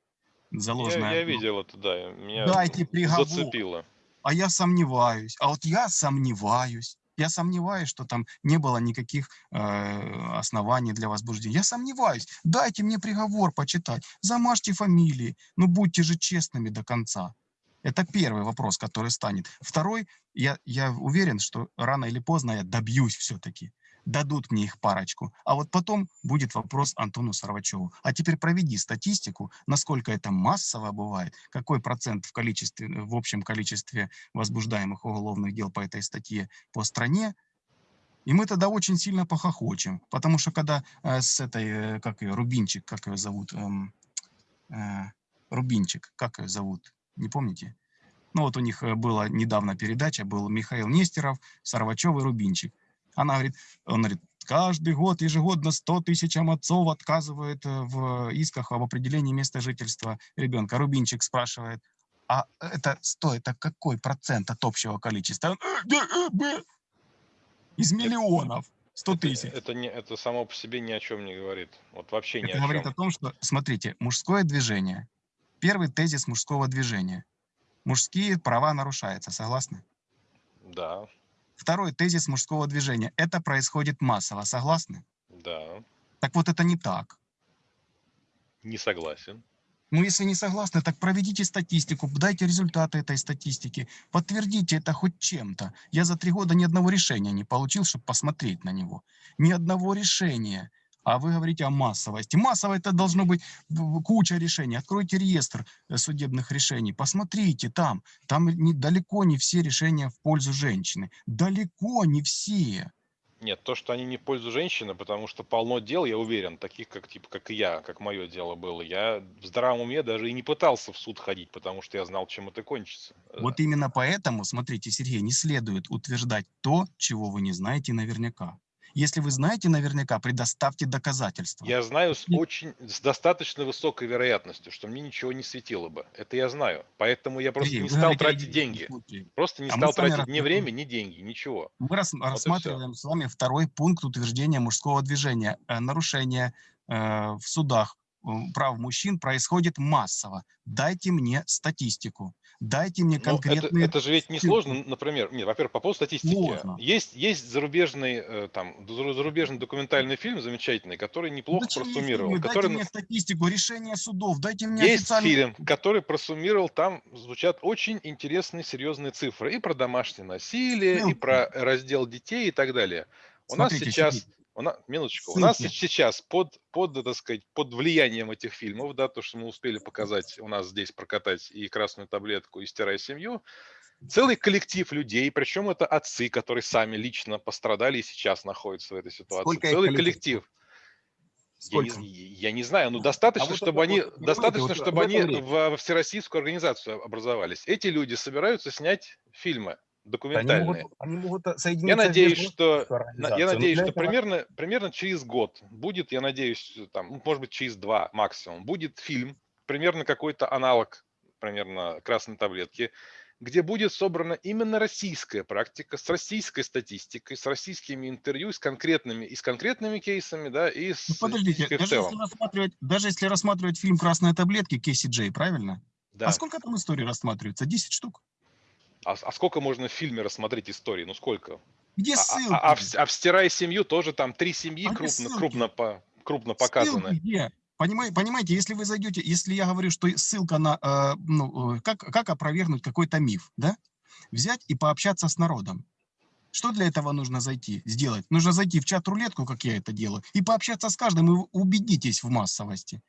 [SPEAKER 1] За
[SPEAKER 2] я,
[SPEAKER 1] ложное.
[SPEAKER 2] я видел это, да, меня
[SPEAKER 1] Дайте приговор.
[SPEAKER 2] зацепило.
[SPEAKER 1] А я сомневаюсь. А вот я сомневаюсь. Я сомневаюсь, что там не было никаких э, оснований для возбуждения. Я сомневаюсь. Дайте мне приговор почитать. Замажьте фамилии. Ну, будьте же честными до конца. Это первый вопрос, который станет. Второй, я, я уверен, что рано или поздно я добьюсь все-таки. Дадут мне их парочку. А вот потом будет вопрос Антону Сарвачеву. А теперь проведи статистику, насколько это массово бывает, какой процент в, количестве, в общем количестве возбуждаемых уголовных дел по этой статье по стране, и мы тогда очень сильно похохочем. Потому что когда э, с этой, э, как ее, Рубинчик, как ее зовут, эм, э, Рубинчик, как ее зовут, не помните? Ну вот у них э, была недавно передача, был Михаил Нестеров, Сарвачев и Рубинчик. Она говорит, он говорит, каждый год ежегодно 100 тысячам отцов отказывают э, в исках об определении места жительства ребенка. Рубинчик спрашивает, а это 100, это какой процент от общего количества? «Э, э, б». Из миллионов 100
[SPEAKER 2] Это,
[SPEAKER 1] тысяч.
[SPEAKER 2] это, не, это само по себе ни о чем не говорит. Вот вообще ни
[SPEAKER 1] Это
[SPEAKER 2] о
[SPEAKER 1] говорит
[SPEAKER 2] чем.
[SPEAKER 1] о том, что, смотрите, мужское движение. Первый тезис мужского движения. Мужские права нарушаются, согласны?
[SPEAKER 2] Да,
[SPEAKER 1] Второй тезис мужского движения. Это происходит массово, согласны?
[SPEAKER 2] да,
[SPEAKER 1] Так вот это не так.
[SPEAKER 2] не согласен.
[SPEAKER 1] Ну, если не согласны, так проведите статистику, дайте результаты этой статистики, подтвердите это хоть чем-то. Я за три года ни одного решения не получил, чтобы посмотреть на него. Ни одного решения. А вы говорите о массовости. Массово это должно быть куча решений. Откройте реестр э, судебных решений, посмотрите там. Там не, далеко не все решения в пользу женщины. Далеко не все.
[SPEAKER 2] Нет, то, что они не в пользу женщины, потому что полно дел, я уверен, таких, как типа, как и я, как мое дело было. Я в здравом уме даже и не пытался в суд ходить, потому что я знал, чем это кончится. Э,
[SPEAKER 1] Вот именно поэтому, смотрите, Сергей, не следует утверждать то, чего вы не знаете наверняка. Если вы знаете наверняка, предоставьте доказательства.
[SPEAKER 2] Я знаю с очень, с достаточно высокой вероятностью, что мне ничего не светило бы. Это я знаю. Поэтому я просто
[SPEAKER 1] Сергей,
[SPEAKER 2] не стал тратить деньги.
[SPEAKER 1] случае.
[SPEAKER 2] Просто не
[SPEAKER 1] А
[SPEAKER 2] стал тратить ни время, ни деньги, ничего.
[SPEAKER 1] Мы рас-
[SPEAKER 2] всё.
[SPEAKER 1] рассматриваем с вами второй пункт утверждения мужского движения. Э, Нарушение э, в судах э, прав мужчин происходит массово. Дайте мне статистику. Дайте мне
[SPEAKER 2] Ну, это,
[SPEAKER 1] конкретные...
[SPEAKER 2] это же ведь не сложно, например, нет, во-первых, по поводу статистики. Есть, есть зарубежный, э, там, зару- зарубежный документальный фильм замечательный, который неплохо
[SPEAKER 1] Зачем
[SPEAKER 2] просуммировал.
[SPEAKER 1] фильмы?
[SPEAKER 2] Который...
[SPEAKER 1] Дайте мне статистику, решение судов, дайте мне
[SPEAKER 2] Есть
[SPEAKER 1] официальный...
[SPEAKER 2] фильм, который просуммировал, там звучат очень интересные, серьезные цифры. И про домашнее насилие, и
[SPEAKER 1] Ссылки.
[SPEAKER 2] про раздел детей и так далее. У нас
[SPEAKER 1] Смотрите,
[SPEAKER 2] сейчас,
[SPEAKER 1] Сергей,
[SPEAKER 2] у нас, минуточку, у нас сейчас под, под, так сказать, под влиянием этих фильмов, да, то, что мы успели показать, у нас здесь прокатать и красную таблетку, и стирай семью, целый коллектив людей, причем это отцы, которые сами лично пострадали и сейчас находятся в этой ситуации.
[SPEAKER 1] Сколько
[SPEAKER 2] целый коллектив. Я не,
[SPEAKER 1] Сколько?
[SPEAKER 2] я не знаю, но достаточно,
[SPEAKER 1] вот
[SPEAKER 2] чтобы
[SPEAKER 1] это
[SPEAKER 2] они,
[SPEAKER 1] вот,
[SPEAKER 2] достаточно,
[SPEAKER 1] вот
[SPEAKER 2] чтобы они
[SPEAKER 1] этом речь.
[SPEAKER 2] в- во всероссийскую организацию образовались. Эти люди собираются снять фильмы
[SPEAKER 1] Они
[SPEAKER 2] документальные.
[SPEAKER 1] могут, они могут соединиться
[SPEAKER 2] Я надеюсь,
[SPEAKER 1] международную
[SPEAKER 2] что, я надеюсь, что
[SPEAKER 1] этого-
[SPEAKER 2] примерно, примерно через год будет, я надеюсь, там, ну, может быть, через два максимум, будет фильм, примерно какой-то аналог, примерно красной таблетки, где будет собрана именно российская практика с российской статистикой, с российскими интервью, с конкретными, и с конкретными кейсами, да, и с
[SPEAKER 1] Ну, подождите, даже
[SPEAKER 2] целом.
[SPEAKER 1] если, рассматривать, даже если рассматривать фильм «Красные таблетки» Кейси Джей, правильно?
[SPEAKER 2] Да.
[SPEAKER 1] А сколько там историй рассматривается? 10 штук?
[SPEAKER 2] А, а сколько можно в фильме рассмотреть истории? Ну сколько?
[SPEAKER 1] Где
[SPEAKER 2] А,
[SPEAKER 1] ссылки?
[SPEAKER 2] а- а в, а в «Стирай семью» тоже там три семьи
[SPEAKER 1] А
[SPEAKER 2] крупно,
[SPEAKER 1] ссылки?
[SPEAKER 2] крупно, по, крупно
[SPEAKER 1] Ссылки
[SPEAKER 2] показаны.
[SPEAKER 1] где? Понимаете, понимаете, если вы зайдете, если я говорю, что ссылка на, э, ну, э, как, как опровергнуть какой-то миф, да? Взять и пообщаться с народом. Что для этого нужно зайти, сделать? Нужно зайти в чат-рулетку, как я это делаю, и пообщаться с каждым, и убедитесь в массовости.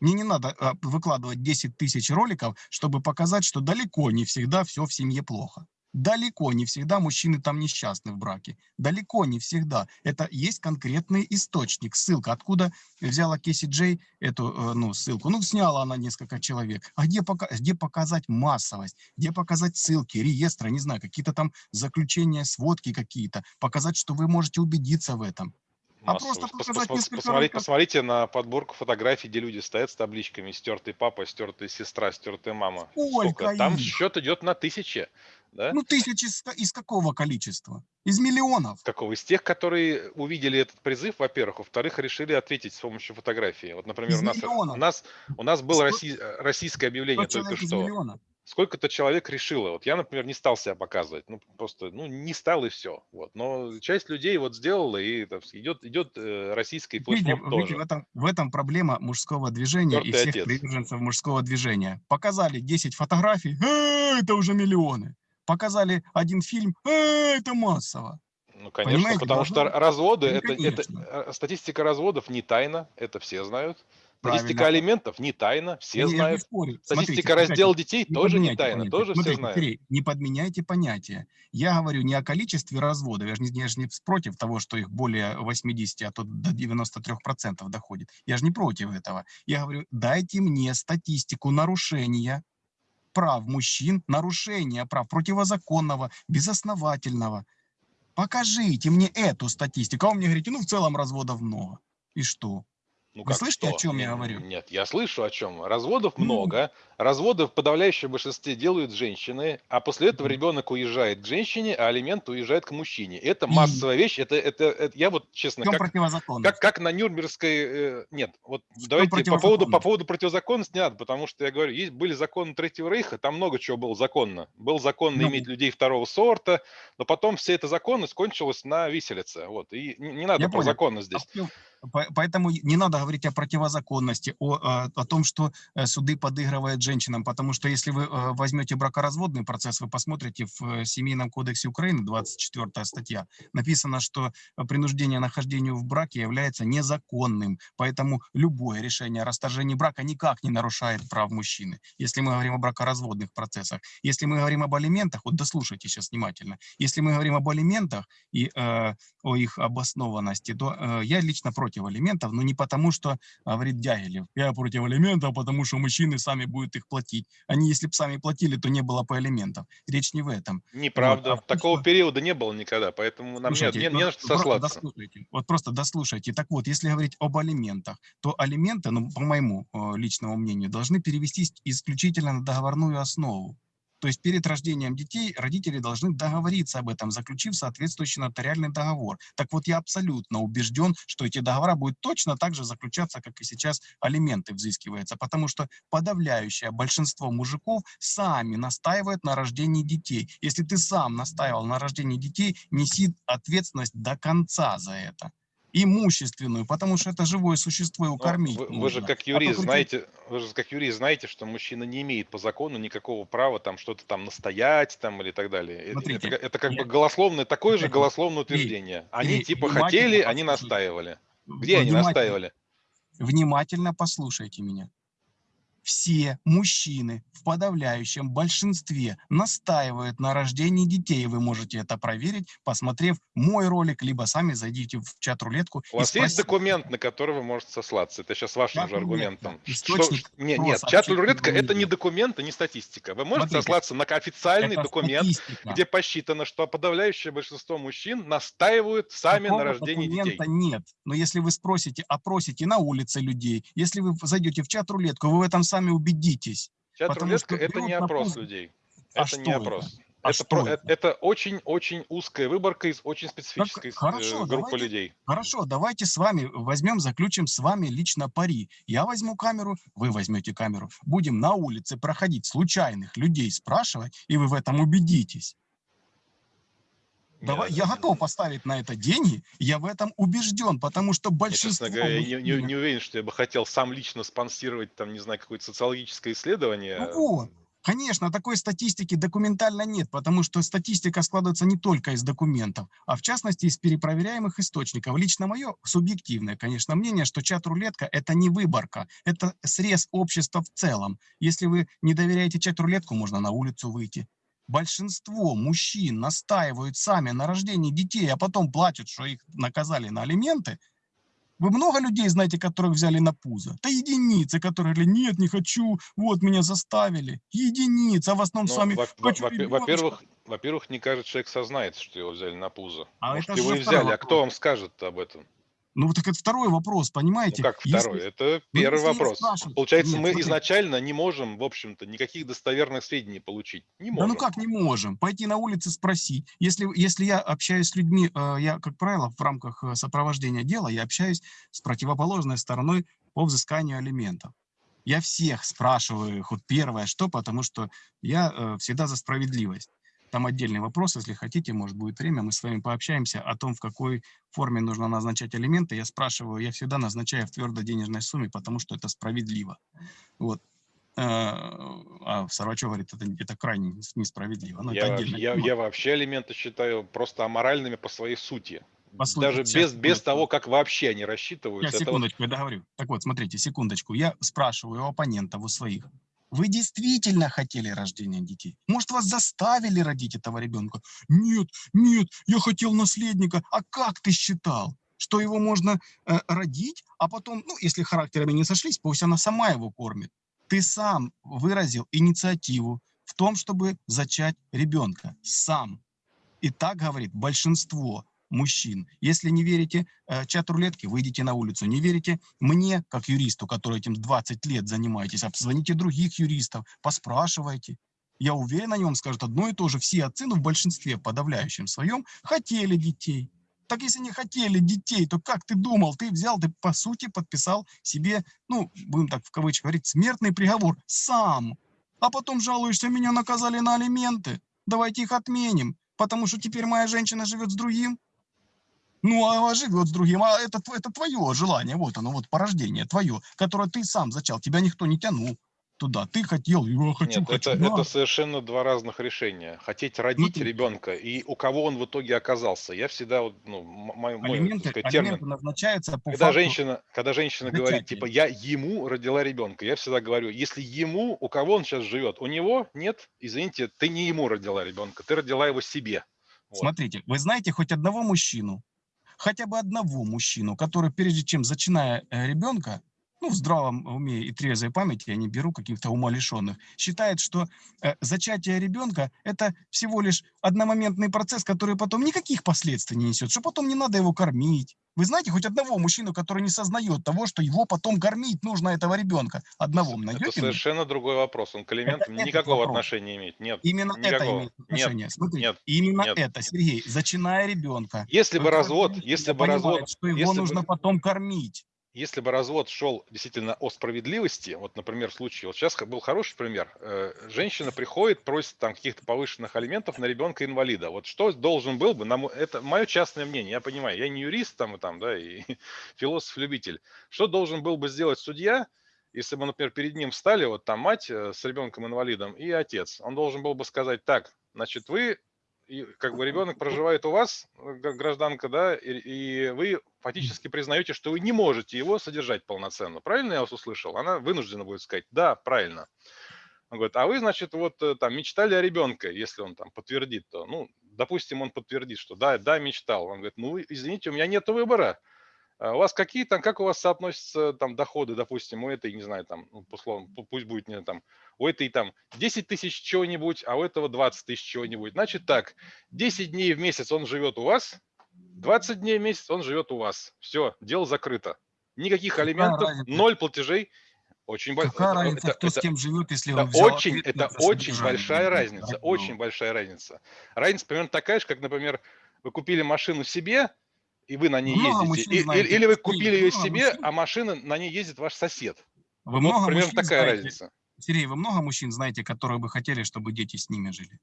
[SPEAKER 1] Мне не надо а, выкладывать 10 тысяч роликов, чтобы показать, что далеко не всегда все в семье плохо. Далеко не всегда мужчины там несчастны в браке. Далеко не всегда. Это есть конкретный источник, ссылка. Откуда взяла Кеси Джей эту э, ну, ссылку? Ну, сняла она несколько человек. А где, пока, где показать массовость? Где показать ссылки, реестры, не знаю, какие-то там заключения, сводки какие-то? Показать, что вы можете убедиться в этом. А просто показать
[SPEAKER 2] пос-
[SPEAKER 1] несколько
[SPEAKER 2] посмотрите,
[SPEAKER 1] роликов.
[SPEAKER 2] посмотрите на подборку фотографий, где люди стоят с табличками «стертый папа», «стертая сестра», «стертая мама».
[SPEAKER 1] Сколько
[SPEAKER 2] Там
[SPEAKER 1] их?
[SPEAKER 2] счет идет на тысячи. Да?
[SPEAKER 1] Ну, тысячи из, ка- из какого количества? Из миллионов.
[SPEAKER 2] Какого? Из тех, которые увидели этот призыв, во-первых, во-вторых, решили ответить с помощью фотографии. Вот, например,
[SPEAKER 1] Из
[SPEAKER 2] у нас,
[SPEAKER 1] миллионов.
[SPEAKER 2] у нас, у нас было
[SPEAKER 1] Сто-
[SPEAKER 2] россий- российское объявление только что.
[SPEAKER 1] миллиона.
[SPEAKER 2] Сколько-то человек решило. Вот я, например, не стал себя показывать. Ну, просто, ну, не стал и все. Вот. Но часть людей вот сделала, и сказать, идет, идет э, российский
[SPEAKER 1] Видите,
[SPEAKER 2] флешмоб
[SPEAKER 1] видите,
[SPEAKER 2] тоже.
[SPEAKER 1] в, этом, в этом проблема мужского движения и
[SPEAKER 2] Тёртый
[SPEAKER 1] всех
[SPEAKER 2] отец.
[SPEAKER 1] приверженцев мужского движения. Показали 10 фотографий, «Э, это уже миллионы. Показали один фильм, «Э, это массово.
[SPEAKER 2] Ну, конечно,
[SPEAKER 1] Понимаете,
[SPEAKER 2] потому
[SPEAKER 1] должно
[SPEAKER 2] что разводы,
[SPEAKER 1] Ну,
[SPEAKER 2] это, это,
[SPEAKER 1] конечно.
[SPEAKER 2] э, статистика разводов не тайна, это все знают. Статистика алиментов не тайна, все
[SPEAKER 1] Я
[SPEAKER 2] знают. Статистика
[SPEAKER 1] Смотрите,
[SPEAKER 2] раздела детей
[SPEAKER 1] не
[SPEAKER 2] тоже не тайна,
[SPEAKER 1] понятия.
[SPEAKER 2] тоже все
[SPEAKER 1] Смотрите,
[SPEAKER 2] знают.
[SPEAKER 1] Сергей, не подменяйте понятия. Я говорю не о количестве разводов, я же не, я же не против того, что их более 80, а то до 93% доходит. Я же не против этого. Я говорю, дайте мне статистику нарушения прав мужчин, нарушения прав противозаконного, безосновательного. Покажите мне эту статистику. А вы мне говорите, ну в целом разводов много. И что?
[SPEAKER 2] Ну,
[SPEAKER 1] Вы слышите, о чем я говорю?
[SPEAKER 2] Нет, я слышу о чем. Разводов
[SPEAKER 1] Ну.
[SPEAKER 2] много. Разводы в подавляющем большинстве делают женщины, а после этого ребенок уезжает к женщине, а алимент уезжает к мужчине. Это массовая вещь. Это, это, это- я вот честно, как, как, как на Нюрнбергской... э, нет, вот
[SPEAKER 1] чём
[SPEAKER 2] давайте по поводу, по поводу противозаконности не надо, потому что я говорю, есть, были законы Третьего Рейха, там много чего было законно. Был законно
[SPEAKER 1] Ну.
[SPEAKER 2] иметь людей второго сорта, но потом вся эта законность кончилась на виселице. Вот. И не, не надо
[SPEAKER 1] Я
[SPEAKER 2] про
[SPEAKER 1] понял.
[SPEAKER 2] законность здесь.
[SPEAKER 1] Поэтому не надо говорить о противозаконности, о, о том, что э, суды подыгрывают женщинам, потому что если вы э, возьмете бракоразводный процесс, вы посмотрите в э, Семейном кодексе Украины, 24 статья, написано, что принуждение нахождению в браке является незаконным, поэтому любое решение о расторжении брака никак не нарушает прав мужчины, если мы говорим о бракоразводных процессах. Если мы говорим об алиментах, вот дослушайте сейчас внимательно, если мы говорим об алиментах и э, о их обоснованности, то э, я лично против алиментов, но не потому, потому что, говорит Дягилев, я против алиментов, потому что мужчины сами будут их платить. Они, если бы сами платили, то не было бы алиментов. Речь не в этом.
[SPEAKER 2] Неправда.
[SPEAKER 1] Вот, а
[SPEAKER 2] Такого
[SPEAKER 1] что-
[SPEAKER 2] периода не было никогда, поэтому нам
[SPEAKER 1] Слушайте,
[SPEAKER 2] не, не
[SPEAKER 1] ну,
[SPEAKER 2] на что сослаться.
[SPEAKER 1] Вот просто дослушайте. Так вот, если говорить об алиментах, то алименты, ну, по моему э, личному мнению, должны перевестись исключительно на договорную основу. То есть перед рождением детей родители должны договориться об этом, заключив соответствующий нотариальный договор. Так вот, я абсолютно убежден, что эти договора будут точно так же заключаться, как и сейчас алименты взыскиваются, потому что подавляющее большинство мужиков сами настаивают на рождении детей. Если ты сам настаивал на рождении детей, неси ответственность до конца за это. Имущественную, потому что это живое существо, его
[SPEAKER 2] Но
[SPEAKER 1] кормить
[SPEAKER 2] вы, вы же как
[SPEAKER 1] А
[SPEAKER 2] юрист
[SPEAKER 1] причем-
[SPEAKER 2] знаете, вы же как юрист знаете, что мужчина не имеет по закону никакого права там что-то там настоять там или так далее. Э,
[SPEAKER 1] Смотрите,
[SPEAKER 2] это, это как
[SPEAKER 1] я-
[SPEAKER 2] бы голословное, такое же голословное утверждение. Они
[SPEAKER 1] Сергей,
[SPEAKER 2] типа хотели, они настаивали. Где они настаивали?
[SPEAKER 1] Внимательно послушайте меня. Все мужчины в подавляющем большинстве настаивают на рождении детей. Вы можете это проверить, посмотрев мой ролик, либо сами зайдите в чат-рулетку.
[SPEAKER 2] У вас есть
[SPEAKER 1] спросите.
[SPEAKER 2] документ, на который вы можете сослаться? Это сейчас вашим же аргументом.
[SPEAKER 1] Источник
[SPEAKER 2] Что- нет,
[SPEAKER 1] сообщение
[SPEAKER 2] чат-рулетка это не документ, и не статистика. Вы можете
[SPEAKER 1] Смотрите,
[SPEAKER 2] сослаться на официальный документ,
[SPEAKER 1] статистика.
[SPEAKER 2] где посчитано, что подавляющее большинство мужчин настаивают сами на
[SPEAKER 1] Такого
[SPEAKER 2] рождение детей.
[SPEAKER 1] документа нет. Но если вы спросите, опросите на улице людей, если вы зайдете в чат-рулетку, вы в этом сами убедитесь. потому
[SPEAKER 2] Чат-рулетка
[SPEAKER 1] что
[SPEAKER 2] это не
[SPEAKER 1] на
[SPEAKER 2] опрос
[SPEAKER 1] пол-
[SPEAKER 2] людей.
[SPEAKER 1] А
[SPEAKER 2] это не
[SPEAKER 1] это?
[SPEAKER 2] опрос.
[SPEAKER 1] А
[SPEAKER 2] это,
[SPEAKER 1] что
[SPEAKER 2] про-
[SPEAKER 1] это?
[SPEAKER 2] это очень-очень узкая выборка из очень специфической
[SPEAKER 1] хорошо,
[SPEAKER 2] э, группы
[SPEAKER 1] давайте-
[SPEAKER 2] людей.
[SPEAKER 1] Хорошо, давайте с вами возьмем, заключим с вами лично пари. Я возьму камеру, вы возьмете камеру. Будем на улице проходить случайных людей, спрашивать, и вы в этом убедитесь. Давай, я готов поставить на это деньги, я в этом убежден, потому что
[SPEAKER 2] Я,
[SPEAKER 1] большинство...
[SPEAKER 2] честно говоря, я не, не- не уверен, что я бы хотел сам лично спонсировать, там, не знаю, какое-то социологическое исследование.
[SPEAKER 1] Ну вот, конечно, такой статистики документально нет, потому что статистика складывается не только из документов, а в частности из перепроверяемых источников. Лично мое субъективное, конечно, мнение, что чат-рулетка – это не выборка, это срез общества в целом. Если вы не доверяете чат-рулетку, можно на улицу выйти. Большинство мужчин настаивают сами на рождении детей, а потом плачут, что их наказали на алименты. Вы много людей знаете, которых взяли на пузо? Да единицы, которые говорили, нет, не хочу, вот меня заставили. Единицы, а в основном
[SPEAKER 2] Но,
[SPEAKER 1] сами
[SPEAKER 2] во- во-. Во-первых, во-первых, не каждый человек сознается, что его взяли на пузо.
[SPEAKER 1] А
[SPEAKER 2] Может,
[SPEAKER 1] это
[SPEAKER 2] его и взяли, а кто вам скажет об этом?
[SPEAKER 1] Ну, вот так это второй вопрос,
[SPEAKER 2] Ну,
[SPEAKER 1] понимаете?
[SPEAKER 2] как
[SPEAKER 1] Если-
[SPEAKER 2] второй? Это
[SPEAKER 1] ну,
[SPEAKER 2] первый
[SPEAKER 1] если я
[SPEAKER 2] вопрос. Получается,
[SPEAKER 1] Нет,
[SPEAKER 2] мы
[SPEAKER 1] смотрите.
[SPEAKER 2] изначально не можем, в общем-то, никаких достоверных сведений получить. Не
[SPEAKER 1] Да
[SPEAKER 2] можем.
[SPEAKER 1] ну как не можем? Пойти на улице спросить. Если, если я общаюсь с людьми, э, я, как правило, в рамках э, сопровождения дела, я общаюсь с противоположной стороной по взысканию алиментов. Я всех спрашиваю вот первое, что, потому что я э, всегда за справедливость. Там отдельный вопрос, если хотите, может будет время, мы с вами пообщаемся о том, в какой форме нужно назначать алименты. Я спрашиваю, я всегда назначаю в твердой денежной сумме, потому что это справедливо. Вот. Э, А Сарвачев говорит, это, это крайне нес- несправедливо. Но
[SPEAKER 2] Я,
[SPEAKER 1] это
[SPEAKER 2] я, я вообще алименты считаю просто аморальными по своей сути.
[SPEAKER 1] Послушайте,
[SPEAKER 2] Даже без, без
[SPEAKER 1] секундочку.
[SPEAKER 2] того, как вообще они
[SPEAKER 1] Я
[SPEAKER 2] рассчитываются. это вот
[SPEAKER 1] секундочку, я договорю. Так вот, смотрите, секундочку. Я спрашиваю у оппонентов, у своих. Вы действительно хотели рождения детей? Может, вас заставили родить этого ребенка? Нет, нет, я хотел наследника. А как ты считал? Что его можно э, родить, а потом, ну, если характерами не сошлись, пусть она сама его кормит. Ты сам выразил инициативу в том, чтобы зачать ребенка. Сам. И так говорит большинство мужчин. Если не верите э, чат рулетки, выйдите на улицу. Не верите мне, как юристу, который этим 20 лет занимаетесь, обзвоните других юристов, поспрашивайте. Я уверен, они вам скажут одно и то же. Все отцы, ну, в большинстве подавляющем своем, хотели детей. Так если не хотели детей, то как ты думал? Ты взял, ты по сути подписал себе, ну, будем так в кавычках говорить, смертный приговор сам. А потом жалуешься, меня наказали на алименты. Давайте их отменим, потому что теперь моя женщина живет с другим. Ну, а живет с другим, а это, это твое желание, вот оно, вот порождение твое, которое ты сам зачал, тебя никто не тянул туда, ты хотел, я хочу,
[SPEAKER 2] Нет,
[SPEAKER 1] хочу,
[SPEAKER 2] это,
[SPEAKER 1] да.
[SPEAKER 2] это совершенно два разных решения. Хотеть родить
[SPEAKER 1] Смотрите.
[SPEAKER 2] ребенка и у кого он в итоге оказался. Я всегда, вот, ну, мой, мой,
[SPEAKER 1] алименты,
[SPEAKER 2] сказать, термин.
[SPEAKER 1] алименты назначаются по
[SPEAKER 2] Когда
[SPEAKER 1] факту,
[SPEAKER 2] женщина, когда женщина говорит, типа, я ему родила ребенка, я всегда говорю, если ему, у кого он сейчас живет, у него нет, извините, ты не ему родила ребенка, ты родила его себе. Вот.
[SPEAKER 1] Смотрите, вы знаете хоть одного мужчину, хотя бы одного мужчину, который прежде чем зачиная э, ребенка, ну, в здравом уме и трезвой памяти, я не беру каких-то умалишенных, считает, что э, зачатие ребенка – это всего лишь одномоментный процесс, который потом никаких последствий не несет, что потом не надо его кормить. Вы знаете хоть одного мужчину, который не сознает того, что его потом кормить нужно, этого ребенка? Одного
[SPEAKER 2] Это
[SPEAKER 1] найдете? мне?
[SPEAKER 2] совершенно другой вопрос. Он к элементам
[SPEAKER 1] этот
[SPEAKER 2] никакого
[SPEAKER 1] вопрос.
[SPEAKER 2] отношения имеет. Нет,
[SPEAKER 1] Именно это
[SPEAKER 2] никакого.
[SPEAKER 1] имеет отношение.
[SPEAKER 2] Нет,
[SPEAKER 1] Смотрите,
[SPEAKER 2] нет,
[SPEAKER 1] именно
[SPEAKER 2] нет.
[SPEAKER 1] это, Сергей, зачиная ребенка.
[SPEAKER 2] Если бы развод, если бы
[SPEAKER 1] понимает,
[SPEAKER 2] развод,
[SPEAKER 1] что его
[SPEAKER 2] если бы-
[SPEAKER 1] нужно потом кормить.
[SPEAKER 2] Если бы развод шел действительно о справедливости, вот, например, в случае, вот сейчас был хороший пример, э, женщина приходит, просит там каких-то повышенных алиментов на ребенка инвалида. Вот что должен был бы, на мо- это мое частное мнение, я понимаю, я не юрист там, и там, да, и [LAUGHS] философ-любитель. Что должен был бы сделать судья, если бы, например, перед ним встали вот там мать э, с ребенком-инвалидом и отец? Он должен был бы сказать, так, значит, вы и как бы ребенок проживает у вас, э, гражданка, да, и, и вы фактически признаете, что вы не можете его содержать полноценно. Правильно я вас услышал? Она вынуждена будет сказать, да, правильно. Он говорит, а вы, значит, вот э, там мечтали о ребенке, если он там подтвердит, то, ну, допустим, он подтвердит, что да, да, мечтал. Он говорит, ну, извините, у меня нет выбора. А У вас какие там, как у вас соотносятся там доходы, допустим, у этой, не знаю, там, ну, условно, пу- пусть будет, не там, у этой там 10 тысяч чего-нибудь, а у этого 20 тысяч чего-нибудь. Значит так, 10 дней в месяц он живет у вас, 20 дней в месяц он живет у вас. Все, дело закрыто. Никаких алиментов, ноль платежей. Очень бо-
[SPEAKER 1] Какая
[SPEAKER 2] это-
[SPEAKER 1] разница,
[SPEAKER 2] это-
[SPEAKER 1] кто
[SPEAKER 2] это-
[SPEAKER 1] с кем живет, если
[SPEAKER 2] это
[SPEAKER 1] он взял
[SPEAKER 2] очень, это
[SPEAKER 1] ответственность за
[SPEAKER 2] очень
[SPEAKER 1] содержание
[SPEAKER 2] большая разница,
[SPEAKER 1] Так,
[SPEAKER 2] очень
[SPEAKER 1] ну,
[SPEAKER 2] большая разница. Разница примерно такая же, как, например, вы купили машину себе, и вы на ней
[SPEAKER 1] Много
[SPEAKER 2] ездите, и-
[SPEAKER 1] знаете,
[SPEAKER 2] или вы
[SPEAKER 1] Сергей,
[SPEAKER 2] купили ее себе,
[SPEAKER 1] мужчин.
[SPEAKER 2] а машина на ней ездит ваш сосед.
[SPEAKER 1] Вы
[SPEAKER 2] Вот
[SPEAKER 1] много
[SPEAKER 2] примерно
[SPEAKER 1] мужчин
[SPEAKER 2] такая
[SPEAKER 1] знаете,
[SPEAKER 2] разница.
[SPEAKER 1] Сергей, вы много мужчин знаете, которые бы хотели, чтобы дети с ними жили?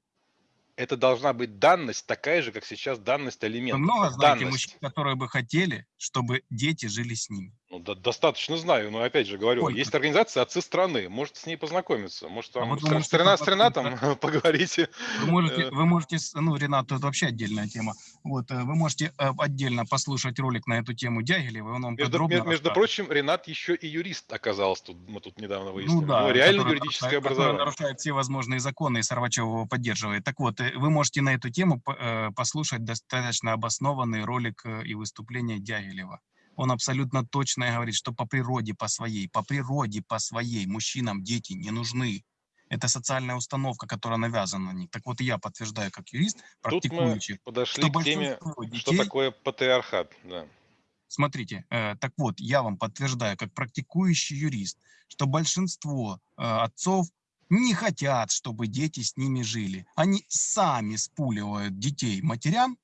[SPEAKER 2] Это должна быть данность такая же, как сейчас данность
[SPEAKER 1] Вы
[SPEAKER 2] алиментов.
[SPEAKER 1] много знаете
[SPEAKER 2] Данность.
[SPEAKER 1] мужчин, которые бы хотели, чтобы дети жили с ними?
[SPEAKER 2] Ну, да- достаточно знаю, но опять же говорю,
[SPEAKER 1] Сколько?
[SPEAKER 2] есть организация «Отцы страны», можете с ней познакомиться, может
[SPEAKER 1] А вот
[SPEAKER 2] с,
[SPEAKER 1] вы
[SPEAKER 2] Р-
[SPEAKER 1] можете
[SPEAKER 2] с Рена- с
[SPEAKER 1] познакомиться.
[SPEAKER 2] Ренатом поговорите.
[SPEAKER 1] Вы можете,
[SPEAKER 2] Э.
[SPEAKER 1] вы можете, ну, Ренат, это вообще отдельная тема. Вот, э, вы можете э, отдельно послушать ролик на эту тему Дягилева, он вам
[SPEAKER 2] Между,
[SPEAKER 1] подробно
[SPEAKER 2] ме- между
[SPEAKER 1] расскажет.
[SPEAKER 2] прочим, Ренат еще и юрист оказался, тут, мы тут недавно выяснили.
[SPEAKER 1] Ну да,
[SPEAKER 2] него реально
[SPEAKER 1] который
[SPEAKER 2] юридическое
[SPEAKER 1] который
[SPEAKER 2] образование.
[SPEAKER 1] нарушает все возможные законы, и Сарвачев его поддерживает. Так вот, вы можете на эту тему послушать достаточно обоснованный ролик и выступление Дягилева. Он абсолютно точно говорит, что по природе по своей, по природе по своей мужчинам дети не нужны. Это социальная установка, которая навязана на них. Так вот, я подтверждаю как юрист,
[SPEAKER 2] Тут мы
[SPEAKER 1] практикующий,
[SPEAKER 2] подошли
[SPEAKER 1] что
[SPEAKER 2] к теме,
[SPEAKER 1] большинство
[SPEAKER 2] что
[SPEAKER 1] детей
[SPEAKER 2] такое патриархат. Да.
[SPEAKER 1] Смотрите, э, так вот, я вам подтверждаю, как практикующий юрист, что большинство э, отцов не хотят, чтобы дети с ними жили. Они сами спуливают детей матерям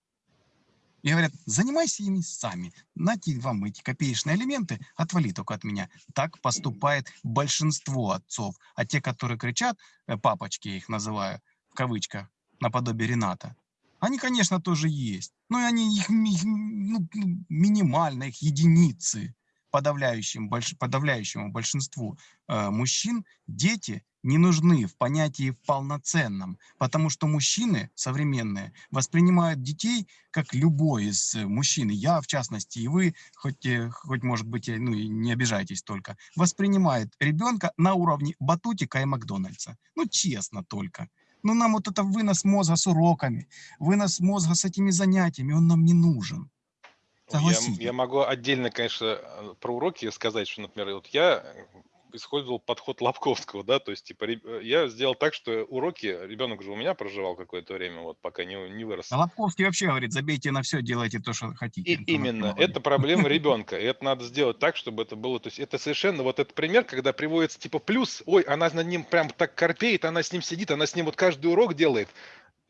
[SPEAKER 1] и говорят, занимайся ими сами. Нате вам эти копеечные элементы, отвали только от меня. Так поступает большинство отцов. А те, которые кричат, э, папочки я их называю, в кавычках, наподобие Рената, они, конечно, тоже есть. Но они их, ми- ну, ну, минимально, их единицы. Подавляющим, больш- подавляющему большинству э, мужчин дети не нужны в понятии полноценном, потому что мужчины современные воспринимают детей как любой из э, мужчин, я в частности, и вы, хоть, э, хоть может быть, э, ну не обижайтесь только, воспринимает ребенка на уровне батутика и Макдональдса. Ну честно только. Ну нам вот это вынос мозга с уроками, вынос мозга с этими занятиями, он нам не нужен.
[SPEAKER 2] Я,
[SPEAKER 1] Согласитесь.
[SPEAKER 2] я могу отдельно, конечно, э, про уроки сказать, что, например, вот я э, использовал подход Лобковского, да, то есть, типа, э, я сделал так, что уроки, ребенок же у меня проживал какое-то время, вот, пока не, не вырос.
[SPEAKER 1] А Лобковский вообще говорит, забейте на все, делайте то, что хотите.
[SPEAKER 2] И именно, это проблема [LAUGHS] ребенка, и это надо сделать так, чтобы это было, то есть это совершенно, вот этот пример, когда приводится типа плюс, ой, она над ним прям так корпеет, она с ним сидит, она с ним вот каждый урок делает.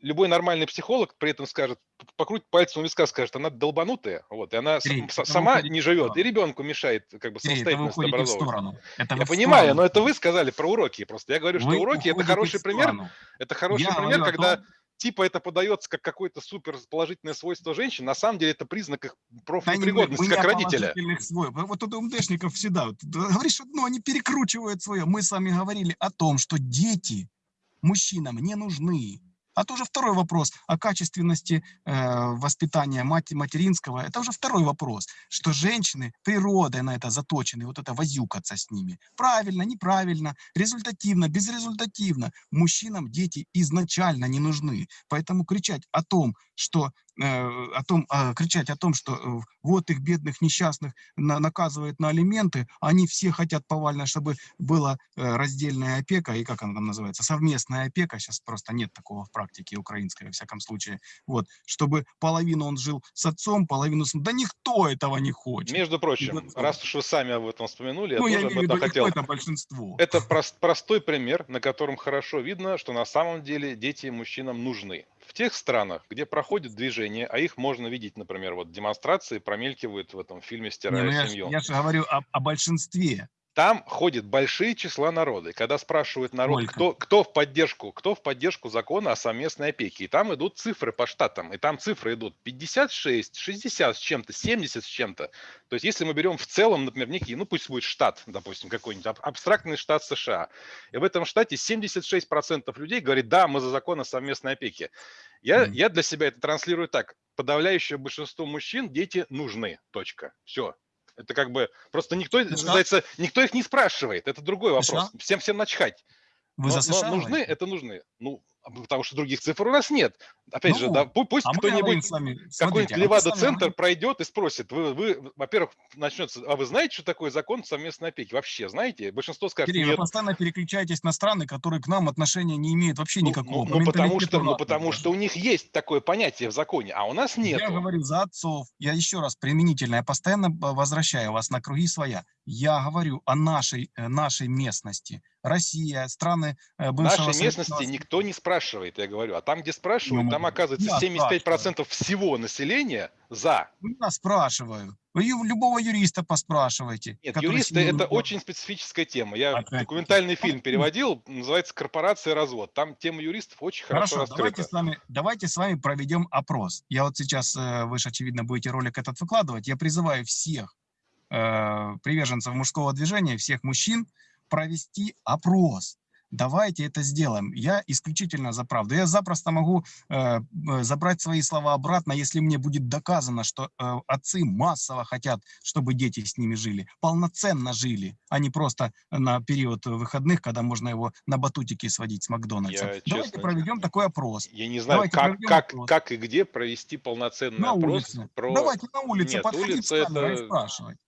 [SPEAKER 2] Любой нормальный психолог при этом скажет, покрутит пальцем у виска, скажет, она долбанутая, вот, и она
[SPEAKER 1] вы
[SPEAKER 2] сама не живет, и ребенку мешает как бы
[SPEAKER 1] Сергей, это вы
[SPEAKER 2] самостоятельно
[SPEAKER 1] уходите в сторону. Это
[SPEAKER 2] Я
[SPEAKER 1] в
[SPEAKER 2] понимаю,
[SPEAKER 1] сторону
[SPEAKER 2] но это вы сказали про уроки просто. Я говорю, что
[SPEAKER 1] Вы
[SPEAKER 2] уроки это хороший пример, это хороший
[SPEAKER 1] Я
[SPEAKER 2] пример, когда
[SPEAKER 1] том,
[SPEAKER 2] типа это подается как какое-то супер положительное свойство женщин, на самом деле это признак их
[SPEAKER 1] Да
[SPEAKER 2] профнепригодности
[SPEAKER 1] не
[SPEAKER 2] как родителя.
[SPEAKER 1] свойств. Вот у МДшников всегда. вот, да, Говоришь одно, они перекручивают свое. Мы с вами говорили о том, что дети мужчинам не нужны. А то уже второй вопрос о качественности э, воспитания мать, материнского. Это уже второй вопрос, что женщины природой на это заточены, вот это возюкаться с ними. Правильно, неправильно, результативно, безрезультативно. Мужчинам дети изначально не нужны. Поэтому кричать о том, что о том, а, кричать о том, что э, вот их бедных несчастных на, наказывают на алименты, они все хотят повально, чтобы была э, раздельная опека, и как она там называется, совместная опека, сейчас просто нет такого в практике украинской, во всяком случае, вот, чтобы половину он жил с отцом, половину с... Да никто этого не хочет.
[SPEAKER 2] Между прочим,
[SPEAKER 1] Никто.
[SPEAKER 2] раз уж вы сами об этом вспомянули,
[SPEAKER 1] ну,
[SPEAKER 2] я
[SPEAKER 1] я
[SPEAKER 2] тоже об
[SPEAKER 1] в виду,
[SPEAKER 2] этом хотел.
[SPEAKER 1] это большинство.
[SPEAKER 2] Это прос- простой пример, на котором хорошо видно, что на самом деле дети мужчинам нужны. Тех странах, где проходит движение, а их можно видеть, например, вот демонстрации промелькивают в этом фильме
[SPEAKER 1] Не,
[SPEAKER 2] «Стирая
[SPEAKER 1] ну я,
[SPEAKER 2] семью».
[SPEAKER 1] я же говорю о, о большинстве.
[SPEAKER 2] Там ходит большие числа народа. И когда спрашивают народ, кто, кто в поддержку, кто в поддержку закона о совместной опеке, и там идут цифры по штатам, и там цифры идут 56, 60 с чем-то, 70 с чем-то. То есть если мы берем в целом, например, некий, ну пусть будет штат, допустим, какой-нибудь аб- абстрактный штат США, и в этом штате 76% людей говорит, да, мы за закон о совместной опеке. Я,
[SPEAKER 1] Мгм.
[SPEAKER 2] я для себя это транслирую так. Подавляющее большинство мужчин дети нужны. Точка. Все. Это как бы просто никто, называется, никто их не спрашивает. Это другой вопрос.
[SPEAKER 1] США?
[SPEAKER 2] Всем всем начхать.
[SPEAKER 1] Вы
[SPEAKER 2] Но,
[SPEAKER 1] за
[SPEAKER 2] но нужны, это нужны. Ну, потому что других цифр у нас нет. Опять же,
[SPEAKER 1] Ну,
[SPEAKER 2] да, пу- пусть
[SPEAKER 1] А
[SPEAKER 2] кто-нибудь какой-нибудь
[SPEAKER 1] а
[SPEAKER 2] Левада-центр
[SPEAKER 1] вами
[SPEAKER 2] пройдет и спросит, вы, вы, во-первых, начнется, а вы знаете, что такое закон совместной опеки? Вообще знаете? Большинство скажет,
[SPEAKER 1] Кирилл, вы
[SPEAKER 2] нет.
[SPEAKER 1] постоянно переключаетесь на страны, которые к нам отношения не имеют вообще
[SPEAKER 2] Ну,
[SPEAKER 1] никакого.
[SPEAKER 2] ну, ну, потому что, ну, потому что у них есть такое понятие в законе, а у нас нет.
[SPEAKER 1] Я говорю за отцов. Я еще раз применительно, я постоянно б- возвращаю вас на круги своя. Я говорю о нашей, э, нашей местности. Россия, страны э, бывшего
[SPEAKER 2] нашей местности никто не спрашивает, я говорю. А там, где спрашивают,
[SPEAKER 1] Ну,
[SPEAKER 2] там оказывается
[SPEAKER 1] я
[SPEAKER 2] 75% всего населения за.
[SPEAKER 1] Я спрашиваю. Вы любого юриста поспрашивайте.
[SPEAKER 2] Нет, юристы это очень специфическая тема. Я
[SPEAKER 1] Опять-таки.
[SPEAKER 2] документальный фильм
[SPEAKER 1] Ну,
[SPEAKER 2] переводил, называется «Корпорация развод». Там тема юристов очень хорошо,
[SPEAKER 1] Хорошо, давайте
[SPEAKER 2] раскрыта.
[SPEAKER 1] с, вами, давайте с вами проведем опрос. Я вот сейчас, э, вы же, очевидно, будете ролик этот выкладывать. Я призываю всех э, приверженцев мужского движения, всех мужчин провести опрос. Давайте это сделаем. Я исключительно за правду. Я запросто могу э, э, забрать свои слова обратно, если мне будет доказано, что э, отцы массово хотят, чтобы дети с ними жили, полноценно жили, а не просто на период выходных, когда можно его на батутики сводить с Макдональдса.
[SPEAKER 2] Я,
[SPEAKER 1] Давайте
[SPEAKER 2] честно,
[SPEAKER 1] проведем такой опрос.
[SPEAKER 2] Я не знаю,
[SPEAKER 1] Давайте
[SPEAKER 2] как, как,
[SPEAKER 1] опрос.
[SPEAKER 2] как и где провести полноценный
[SPEAKER 1] На
[SPEAKER 2] опрос
[SPEAKER 1] улице.
[SPEAKER 2] про...
[SPEAKER 1] Давайте на улице
[SPEAKER 2] Нет,
[SPEAKER 1] подходить
[SPEAKER 2] улица это-
[SPEAKER 1] и спрашивать.
[SPEAKER 2] Нет,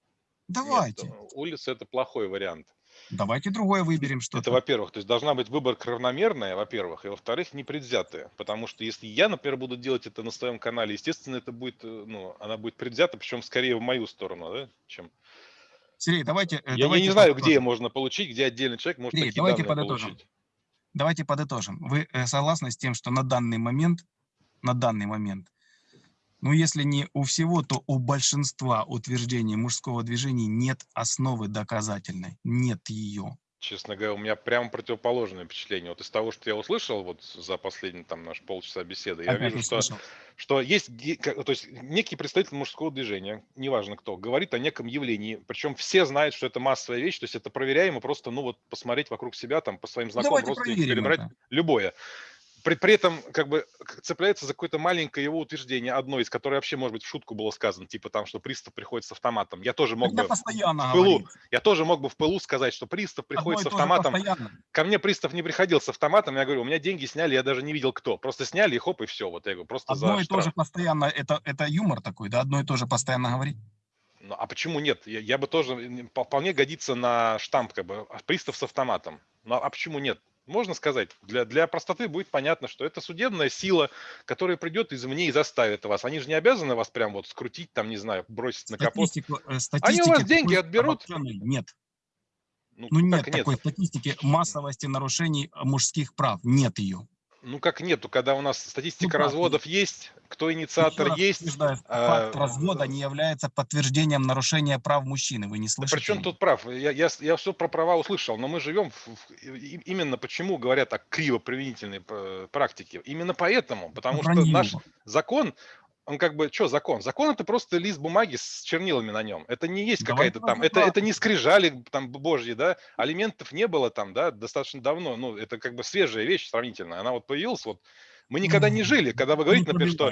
[SPEAKER 1] Давайте.
[SPEAKER 2] улица – это плохой вариант.
[SPEAKER 1] Давайте другое выберем
[SPEAKER 2] Это,
[SPEAKER 1] что-то.
[SPEAKER 2] во-первых, то есть должна быть выборка равномерная, во-первых, и во-вторых, непредвзятая. Потому что если я, например, буду делать это на своем канале, естественно, это будет, э, ну, она будет предвзята, причем скорее в мою сторону, да, чем...
[SPEAKER 1] Сергей, давайте... э,
[SPEAKER 2] Я, я
[SPEAKER 1] давайте
[SPEAKER 2] не знаю,
[SPEAKER 1] подытожим.
[SPEAKER 2] где можно получить, где отдельный человек может
[SPEAKER 1] Сергей,
[SPEAKER 2] такие
[SPEAKER 1] давайте подытожим.
[SPEAKER 2] получить.
[SPEAKER 1] Давайте подытожим. Вы э, согласны с тем, что на данный момент, на данный момент, ну, если не у всего, то у большинства утверждений мужского движения нет основы доказательной. Нет ее.
[SPEAKER 2] Честно говоря, у меня прямо противоположное впечатление. Вот из того, что я услышал вот за последний там наш полчаса беседы, я
[SPEAKER 1] Опять
[SPEAKER 2] вижу, что, что есть то есть некий представитель мужского движения, неважно кто, говорит о неком явлении, причем все знают, что это массовая вещь, то есть это проверяемо просто, ну вот посмотреть вокруг себя, там по своим знакомым,
[SPEAKER 1] Давайте
[SPEAKER 2] родственникам,
[SPEAKER 1] проверим
[SPEAKER 2] перебрать
[SPEAKER 1] это.
[SPEAKER 2] любое. При, при этом как бы цепляется за какое-то маленькое его утверждение, одно из которых вообще, может быть, в шутку было сказано, типа там, что пристав приходит с автоматом. Я тоже мог
[SPEAKER 1] Тогда
[SPEAKER 2] бы
[SPEAKER 1] постоянно
[SPEAKER 2] в пылу,
[SPEAKER 1] говорить.
[SPEAKER 2] я тоже мог бы в пылу сказать, что пристав
[SPEAKER 1] Одно
[SPEAKER 2] приходит
[SPEAKER 1] и
[SPEAKER 2] с автоматом. Ко мне пристав не приходил с автоматом, я говорю, у меня деньги сняли, я даже не видел кто. Просто сняли и хоп, и все. Вот я говорю, просто
[SPEAKER 1] Одно
[SPEAKER 2] за
[SPEAKER 1] и то же
[SPEAKER 2] штраф.
[SPEAKER 1] постоянно, это, это юмор такой, да, одно и то же постоянно говорить.
[SPEAKER 2] Ну, а почему нет? Я, я бы тоже, вполне годится на штамп, как бы, а, пристав с автоматом. Ну, а почему нет? Можно сказать, для, для простоты будет понятно, что это судебная сила, которая придет извне и заставит вас. Они же не обязаны вас прям вот скрутить, там, не знаю, бросить на капот.
[SPEAKER 1] Э,
[SPEAKER 2] Они у вас деньги
[SPEAKER 1] такой
[SPEAKER 2] отберут?
[SPEAKER 1] Нет.
[SPEAKER 2] Ну,
[SPEAKER 1] Ну нет
[SPEAKER 2] как нет?
[SPEAKER 1] такой статистики массовости нарушений мужских прав. Нет ее.
[SPEAKER 2] Ну как нету, когда у нас статистика
[SPEAKER 1] как
[SPEAKER 2] разводов есть, кто инициатор
[SPEAKER 1] раз
[SPEAKER 2] есть. а,
[SPEAKER 1] факт развода не является подтверждением нарушения прав мужчины. Вы не
[SPEAKER 2] Да
[SPEAKER 1] слышите?
[SPEAKER 2] при чем
[SPEAKER 1] меня?
[SPEAKER 2] тут прав? Я, я, я все про права услышал, но мы живем в- в- именно почему говорят о криво-применительной э, практике. Именно поэтому, потому что
[SPEAKER 1] Вранье.
[SPEAKER 2] наш закон, он как бы, что закон? Закон это просто лист бумаги с чернилами на нем. Это не есть какая-то там, это, это не скрижали там божьи, да, алиментов не было там, да, достаточно давно, ну, это как бы свежая вещь сравнительно, она вот появилась, вот, мы никогда не жили, когда вы говорите, например, что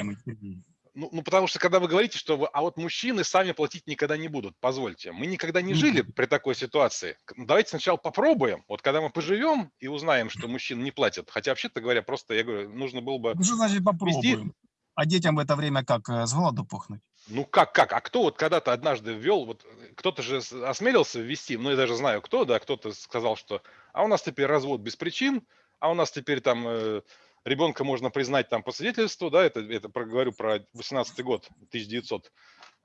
[SPEAKER 2] ну, ну, потому что когда вы говорите, что вы, а вот мужчины сами платить никогда не будут, позвольте, мы никогда не жили при такой ситуации. Ну, Давайте сначала попробуем. Вот когда мы поживем и узнаем, что мужчины не платят, хотя вообще-то говоря, просто я говорю, нужно было бы
[SPEAKER 1] Ну, Что значит попробуем? А детям в это время как, э, с голоду пухнуть?
[SPEAKER 2] Ну как, как? А кто вот когда-то однажды ввел, вот э, кто-то же осмелился ввести, ну я даже знаю кто, да, кто-то сказал, что а у нас теперь развод без причин, а у нас теперь там э, ребенка можно признать там по свидетельству, да, это, это говорю про 18 год, 1900, э,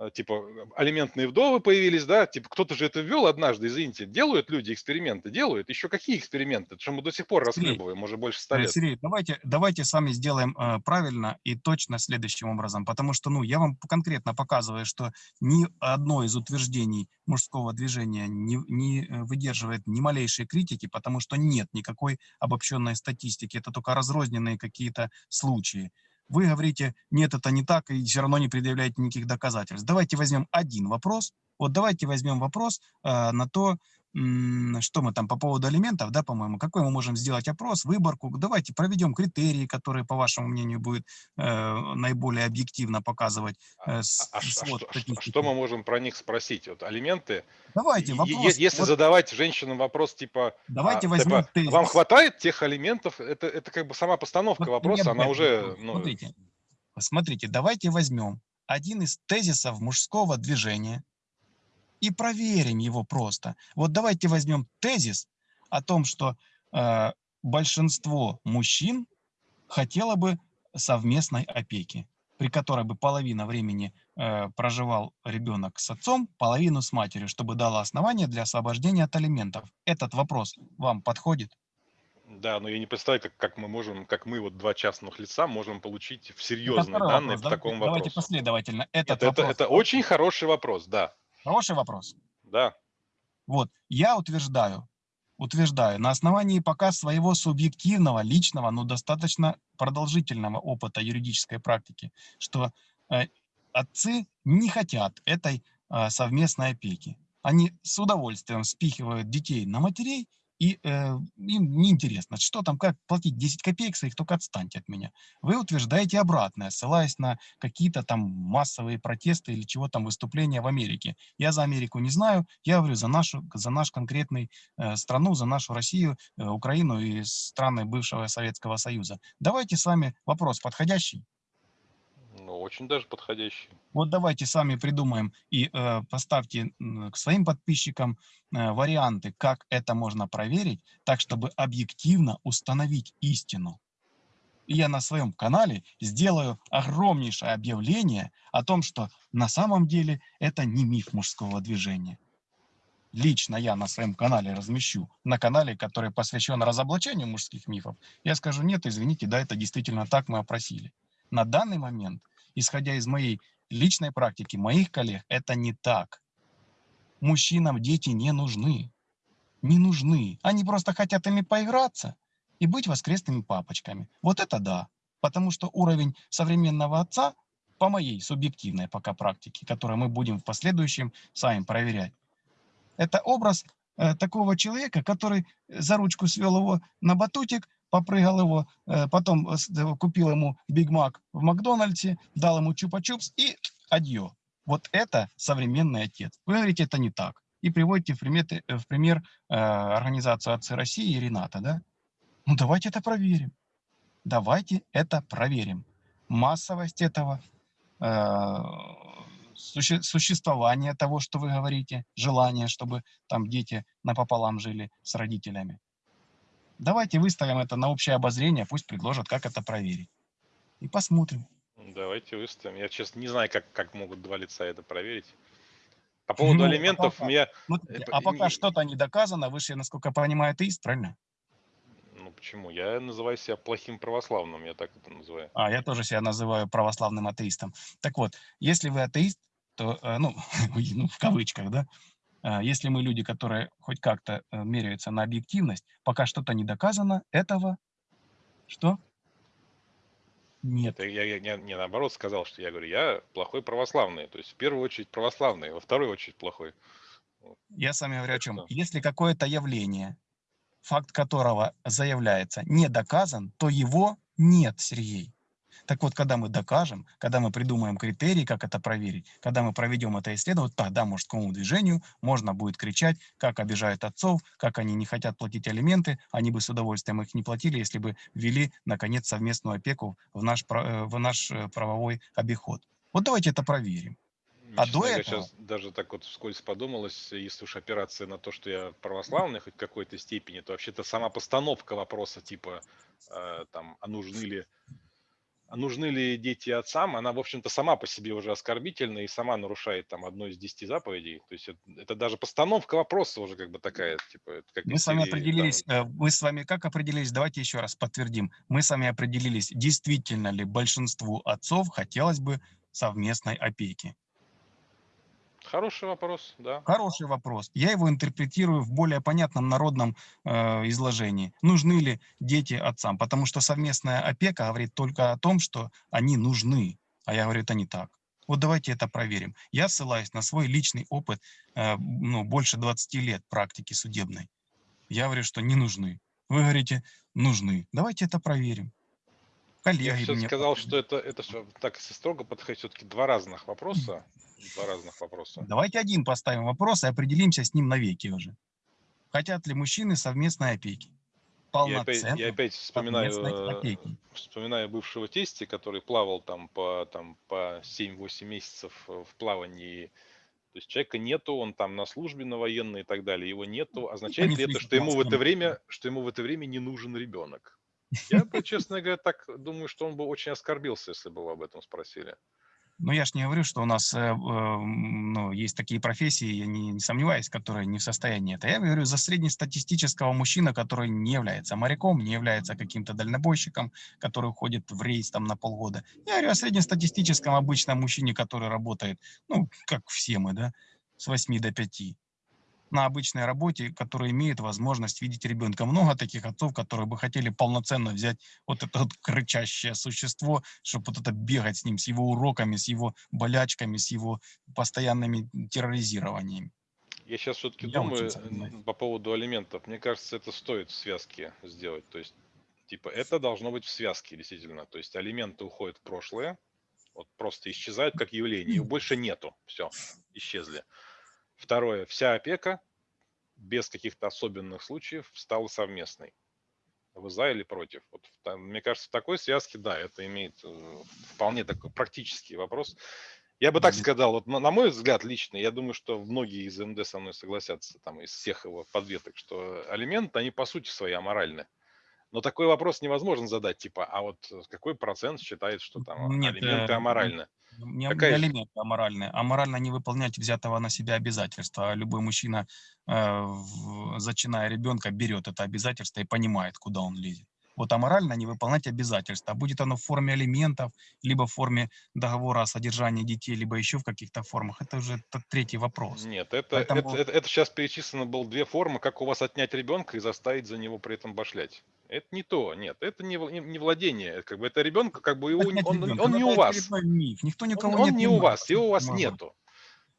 [SPEAKER 2] типа э, алиментные вдовы появились, да, типа кто-то же это ввел однажды, извините, делают люди эксперименты, делают, еще какие эксперименты, что мы до сих пор расхлебываем, уже больше ста
[SPEAKER 1] Э,
[SPEAKER 2] лет.
[SPEAKER 1] Сергей, давайте, давайте с вами сделаем э, правильно и точно следующим образом, потому что, ну, я вам конкретно показываю, что ни одно из утверждений мужского движения не, не э, выдерживает ни малейшей критики, потому что нет никакой обобщенной статистики, это только разрозненные какие-то случаи. Вы говорите, нет, это не так, и все равно не предъявляете никаких доказательств. Давайте возьмем один вопрос. Вот давайте возьмем вопрос э, на то, что мы там по поводу алиментов, да, по-моему, какой мы можем сделать опрос, выборку. Давайте проведем критерии, которые, по вашему мнению, будут э, наиболее объективно показывать
[SPEAKER 2] А,
[SPEAKER 1] э, с-
[SPEAKER 2] а- а ш- а
[SPEAKER 1] свод
[SPEAKER 2] что, что- а что мы можем про них спросить? Вот алименты,
[SPEAKER 1] Давайте вопрос.
[SPEAKER 2] е- Если
[SPEAKER 1] вот
[SPEAKER 2] задавать женщинам вопрос типа,
[SPEAKER 1] давайте
[SPEAKER 2] а,
[SPEAKER 1] возьмем
[SPEAKER 2] типа,
[SPEAKER 1] тезис.
[SPEAKER 2] вам хватает тех алиментов, это, это как бы сама постановка
[SPEAKER 1] Вот
[SPEAKER 2] вопроса, она уже, ну,
[SPEAKER 1] Смотрите, смотрите, давайте возьмем один из тезисов мужского движения и проверим его просто. Вот давайте возьмем тезис о том, что э, большинство мужчин хотело бы совместной опеки, при которой бы половина времени э, проживал ребенок с отцом, половину с матерью, чтобы дало основание для освобождения от алиментов. Этот вопрос вам подходит?
[SPEAKER 2] да, но я не представляю, как, как мы можем, как мы вот два частных лица можем получить серьезные
[SPEAKER 1] Это
[SPEAKER 2] данные
[SPEAKER 1] вопрос.
[SPEAKER 2] по
[SPEAKER 1] Давайте,
[SPEAKER 2] такому
[SPEAKER 1] давайте
[SPEAKER 2] вопросу.
[SPEAKER 1] последовательно.
[SPEAKER 2] Нет,
[SPEAKER 1] Этот
[SPEAKER 2] это,
[SPEAKER 1] вопрос.
[SPEAKER 2] это очень хороший вопрос, да,
[SPEAKER 1] Хороший вопрос.
[SPEAKER 2] да.
[SPEAKER 1] Вот, я утверждаю, утверждаю, на основании пока своего субъективного, личного, но достаточно продолжительного опыта юридической практики, что э, отцы не хотят этой э, совместной опеки. Они с удовольствием спихивают детей на матерей, и э, им неинтересно, что там, как платить 10 копеек своих, только отстаньте от меня. Вы утверждаете обратное, ссылаясь на какие-то там массовые протесты или чего там, выступления в Америке. Я за Америку не знаю, я говорю за нашу, за наш конкретный э, страну, за нашу Россию, э, Украину и страны бывшего Советского Союза. Давайте с вами вопрос подходящий.
[SPEAKER 2] Ну, очень даже подходящий.
[SPEAKER 1] Вот давайте сами придумаем и э, поставьте к своим подписчикам э, варианты, как это можно проверить, так чтобы объективно установить истину. И я на своем канале сделаю огромнейшее объявление о том, что на самом деле это не миф мужского движения. Лично я на своем канале размещу, на канале, который посвящен разоблачению мужских мифов, я скажу, нет, извините, да, это действительно так мы опросили. На данный момент, исходя из моей личной практики, моих коллег, это не так. Мужчинам дети не нужны. Не нужны. Они просто хотят ими поиграться и быть воскресными папочками. Вот это да. Потому что уровень современного отца, по моей субъективной пока практике, которую мы будем в последующем сами проверять, это образ э, такого человека, который за ручку свел его на батутик, попрыгал его, э, потом э, э, купил ему Биг Мак в Макдональдсе, дал ему чупа-чупс и адьё. Вот это современный отец. Вы говорите, это не так. И приводите в, э, в пример организацию «Отцы России» и Рената, да? Ну давайте это проверим. Давайте это проверим. Массовость этого, э, суще- существование того, что вы говорите, желание, чтобы там дети напополам жили с родителями. Давайте выставим это на общее обозрение, пусть предложат, как это проверить. И посмотрим.
[SPEAKER 2] Давайте выставим. Я, честно, не знаю, как, как могут два лица это проверить. По поводу
[SPEAKER 1] Ну, а
[SPEAKER 2] алиментов,
[SPEAKER 1] пока-
[SPEAKER 2] меня,
[SPEAKER 1] Смотрите, а пока
[SPEAKER 2] не-
[SPEAKER 1] что-то не доказано, вы же, насколько понимаю, атеист, правильно?
[SPEAKER 2] ну почему? Я называю себя плохим православным, я так это называю.
[SPEAKER 1] А, я тоже себя называю православным атеистом. Так вот, если вы атеист, то, э, ну, [LAUGHS] ну, в кавычках, да, если мы люди, которые хоть как-то э, меряются на объективность, пока что-то не доказано, этого что? Нет.
[SPEAKER 2] Это я, я, я не наоборот сказал, что я говорю, я плохой православный. То есть в первую очередь православный, во вторую очередь плохой.
[SPEAKER 1] Я с вами говорю о чем. Если какое-то явление, факт которого заявляется, не доказан, то его нет, Сергей. Так вот, когда мы докажем, когда мы придумаем критерии, как это проверить, когда мы проведем это исследование, тогда мужскому движению можно будет кричать, как обижают отцов, как они не хотят платить алименты, они бы с удовольствием их не платили, если бы ввели, наконец, совместную опеку в наш, э, в наш э, правовой обиход. Вот давайте это проверим. А
[SPEAKER 2] Честно
[SPEAKER 1] до
[SPEAKER 2] говоря,
[SPEAKER 1] этого-
[SPEAKER 2] сейчас даже так вот вскользь подумалось, если уж операция на то, что я православный хоть в какой-то степени, то вообще-то сама постановка вопроса типа э, там, а нужны ли нужны ли дети отцам, она, в общем-то, сама по себе уже оскорбительна и сама нарушает там одну из десяти заповедей. То есть это, это даже постановка вопроса уже как бы такая, типа, как
[SPEAKER 1] Мы с вами
[SPEAKER 2] серии, там,
[SPEAKER 1] определились, э, мы с вами как определились, давайте еще раз подтвердим. Мы с вами определились, действительно ли большинству отцов хотелось бы совместной опеки.
[SPEAKER 2] Хороший вопрос, да.
[SPEAKER 1] Хороший вопрос. Я его интерпретирую в более понятном народном э, изложении. Нужны ли дети отцам? Потому что совместная опека говорит только о том, что они нужны. А я говорю, это не так. Вот давайте это проверим. Я ссылаюсь на свой личный опыт, э, ну, больше 20 лет практики судебной. Я говорю, что не нужны. Вы говорите, нужны. Давайте это проверим.
[SPEAKER 2] Я
[SPEAKER 1] Коллеги
[SPEAKER 2] все
[SPEAKER 1] мне
[SPEAKER 2] сказал,
[SPEAKER 1] подтвердят.
[SPEAKER 2] что это, это всё так если строго подходить, все-таки два разных вопроса. Два разных вопроса.
[SPEAKER 1] Давайте один поставим вопрос и определимся с ним навеки уже. Хотят ли мужчины совместной опеки?
[SPEAKER 2] Я опять, я опять вспоминаю, э,
[SPEAKER 1] опеки.
[SPEAKER 2] вспоминаю бывшего тестя, который плавал там по, там, по 7-8 месяцев э, в плавании. То есть человека нету, он там на службе на военной и так далее, его нету. Означает
[SPEAKER 1] не
[SPEAKER 2] ли это, что ему в это время, что ему в это время не нужен ребенок? [LAUGHS] Я честно говоря, так думаю, что он бы очень оскорбился, если бы его об этом спросили.
[SPEAKER 1] Ну, я ж не говорю, что у нас э, э, ну, есть такие профессии, я не, не сомневаюсь, которые не в состоянии это. Я говорю за среднестатистического мужчину, который не является моряком, не является каким-то дальнобойщиком, который уходит в рейс там на полгода. Я говорю о среднестатистическом обычном мужчине, который работает, ну, как все мы, да, с 8 до 5 на обычной работе, который имеет возможность видеть ребенка. Много таких отцов, которые бы хотели полноценно взять вот это вот кричащее существо, чтобы вот это бегать с ним, с его уроками, с его болячками, с его постоянными терроризированиями.
[SPEAKER 2] Я сейчас все-таки
[SPEAKER 1] очень
[SPEAKER 2] думаю по поводу алиментов. Мне кажется, это стоит в связке сделать. То есть, типа, это должно быть в связке, действительно. То есть алименты уходят в прошлое, вот просто исчезают как явление, их больше нету. Все, исчезли. Второе, вся опека без каких-то особенных случаев стала совместной. Вы за или против? Вот, в та- мне кажется, в такой связке, да, это имеет э, вполне такой практический вопрос. Я бы так сказал, вот на, на мой взгляд лично, я думаю, что многие из МД со мной согласятся, там, из всех его подветок, что алименты, они по сути своей аморальны. Но такой вопрос невозможно задать, типа, а вот э, какой процент считает, что там
[SPEAKER 1] Нет,
[SPEAKER 2] алименты
[SPEAKER 1] э,
[SPEAKER 2] аморальны?
[SPEAKER 1] Не,
[SPEAKER 2] Какая
[SPEAKER 1] алименты аморальные. Аморально не выполнять взятого на себя обязательства. Любой мужчина, э, зачиная ребенка, берет это обязательство и понимает, куда он лезет. Вот аморально не выполнять обязательства. Будет оно в форме алиментов, либо в форме договора о содержании детей, либо еще в каких-то формах. Это уже третий вопрос.
[SPEAKER 2] Нет, это,
[SPEAKER 1] Поэтому-
[SPEAKER 2] это, это, сейчас перечислено было две формы, как у вас отнять ребенка и заставить за него при этом башлять. Это не то, нет, это не, не, не владение, это как бы это ребенка, как бы его, он, он
[SPEAKER 1] ну,
[SPEAKER 2] не
[SPEAKER 1] это
[SPEAKER 2] у вас.
[SPEAKER 1] миф. Никто
[SPEAKER 2] Он,
[SPEAKER 1] никого
[SPEAKER 2] он
[SPEAKER 1] не
[SPEAKER 2] не у вас, его у вас нету.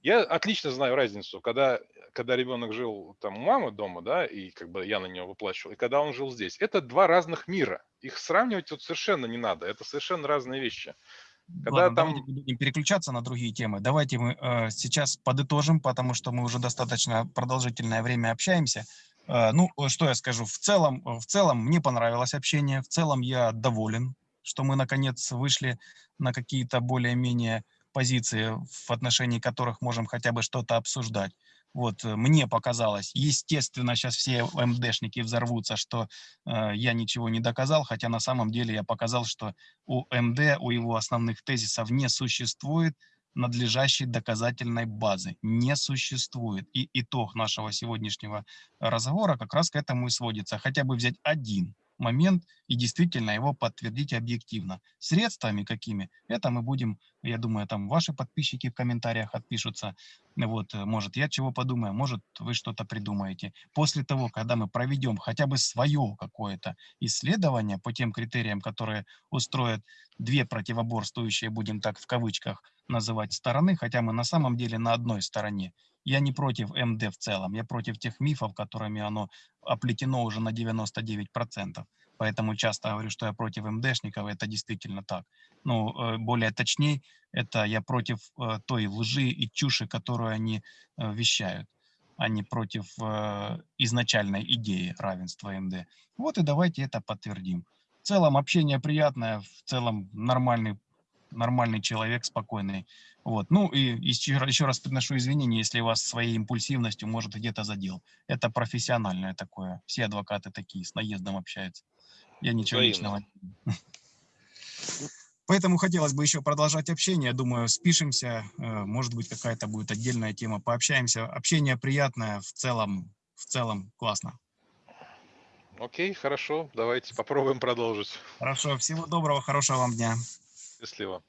[SPEAKER 2] Я отлично знаю разницу, когда, когда ребенок жил там у мамы дома, да, и как бы я на него выплачивал, и когда он жил здесь. Это два разных мира. Их сравнивать вот совершенно не надо. Это совершенно разные вещи. Когда
[SPEAKER 1] Ладно,
[SPEAKER 2] там-
[SPEAKER 1] давайте будем переключаться на другие темы. Давайте мы э, сейчас подытожим, потому что мы уже достаточно продолжительное время общаемся. Э, ну, э, что я скажу? В целом, э, в целом мне понравилось общение. В целом я доволен, что мы наконец вышли на какие-то более-менее позиции, в отношении которых можем хотя бы что-то обсуждать. Вот э, мне показалось, естественно, сейчас все МДшники взорвутся, что э, я ничего не доказал, хотя на самом деле я показал, что у МД, у его основных тезисов не существует надлежащей доказательной базы. Не существует. И итог нашего сегодняшнего разговора как раз к этому и сводится. Хотя бы взять один момент и действительно его подтвердить объективно. Средствами какими? Это мы будем, я думаю, там ваши подписчики в комментариях отпишутся. Вот, э, может, я чего подумаю, может, вы что-то придумаете. После того, когда мы проведем хотя бы свое какое-то исследование по тем критериям, которые устроят две противоборствующие, будем так в кавычках называть, стороны, хотя мы на самом деле на одной стороне. Я не против МД в целом, я против тех мифов, которыми оно оплетено уже на 99%. поэтому часто говорю, что я против МДшников, это действительно так. Ну, э, более точней, это я против э, той лжи и чуши, которую они э, вещают, а не против э, изначальной идеи равенства МД. Вот и давайте это подтвердим. В целом общение приятное, в целом нормальный, нормальный человек, спокойный. Вот. Ну и еще, еще раз приношу извинения, если вас своей импульсивностью, может, где-то задел. Это профессиональное такое. Все адвокаты такие, с наездом общаются. Я ничего
[SPEAKER 2] Взаимно.
[SPEAKER 1] личного. Поэтому хотелось бы еще продолжать общение. Думаю, спишемся. э, Может быть, какая-то будет отдельная тема. Пообщаемся. Общение приятное. В целом, в целом классно.
[SPEAKER 2] Окей, хорошо, давайте попробуем продолжить.
[SPEAKER 1] Хорошо. Всего доброго. Хорошего вам дня.
[SPEAKER 2] Счастливо.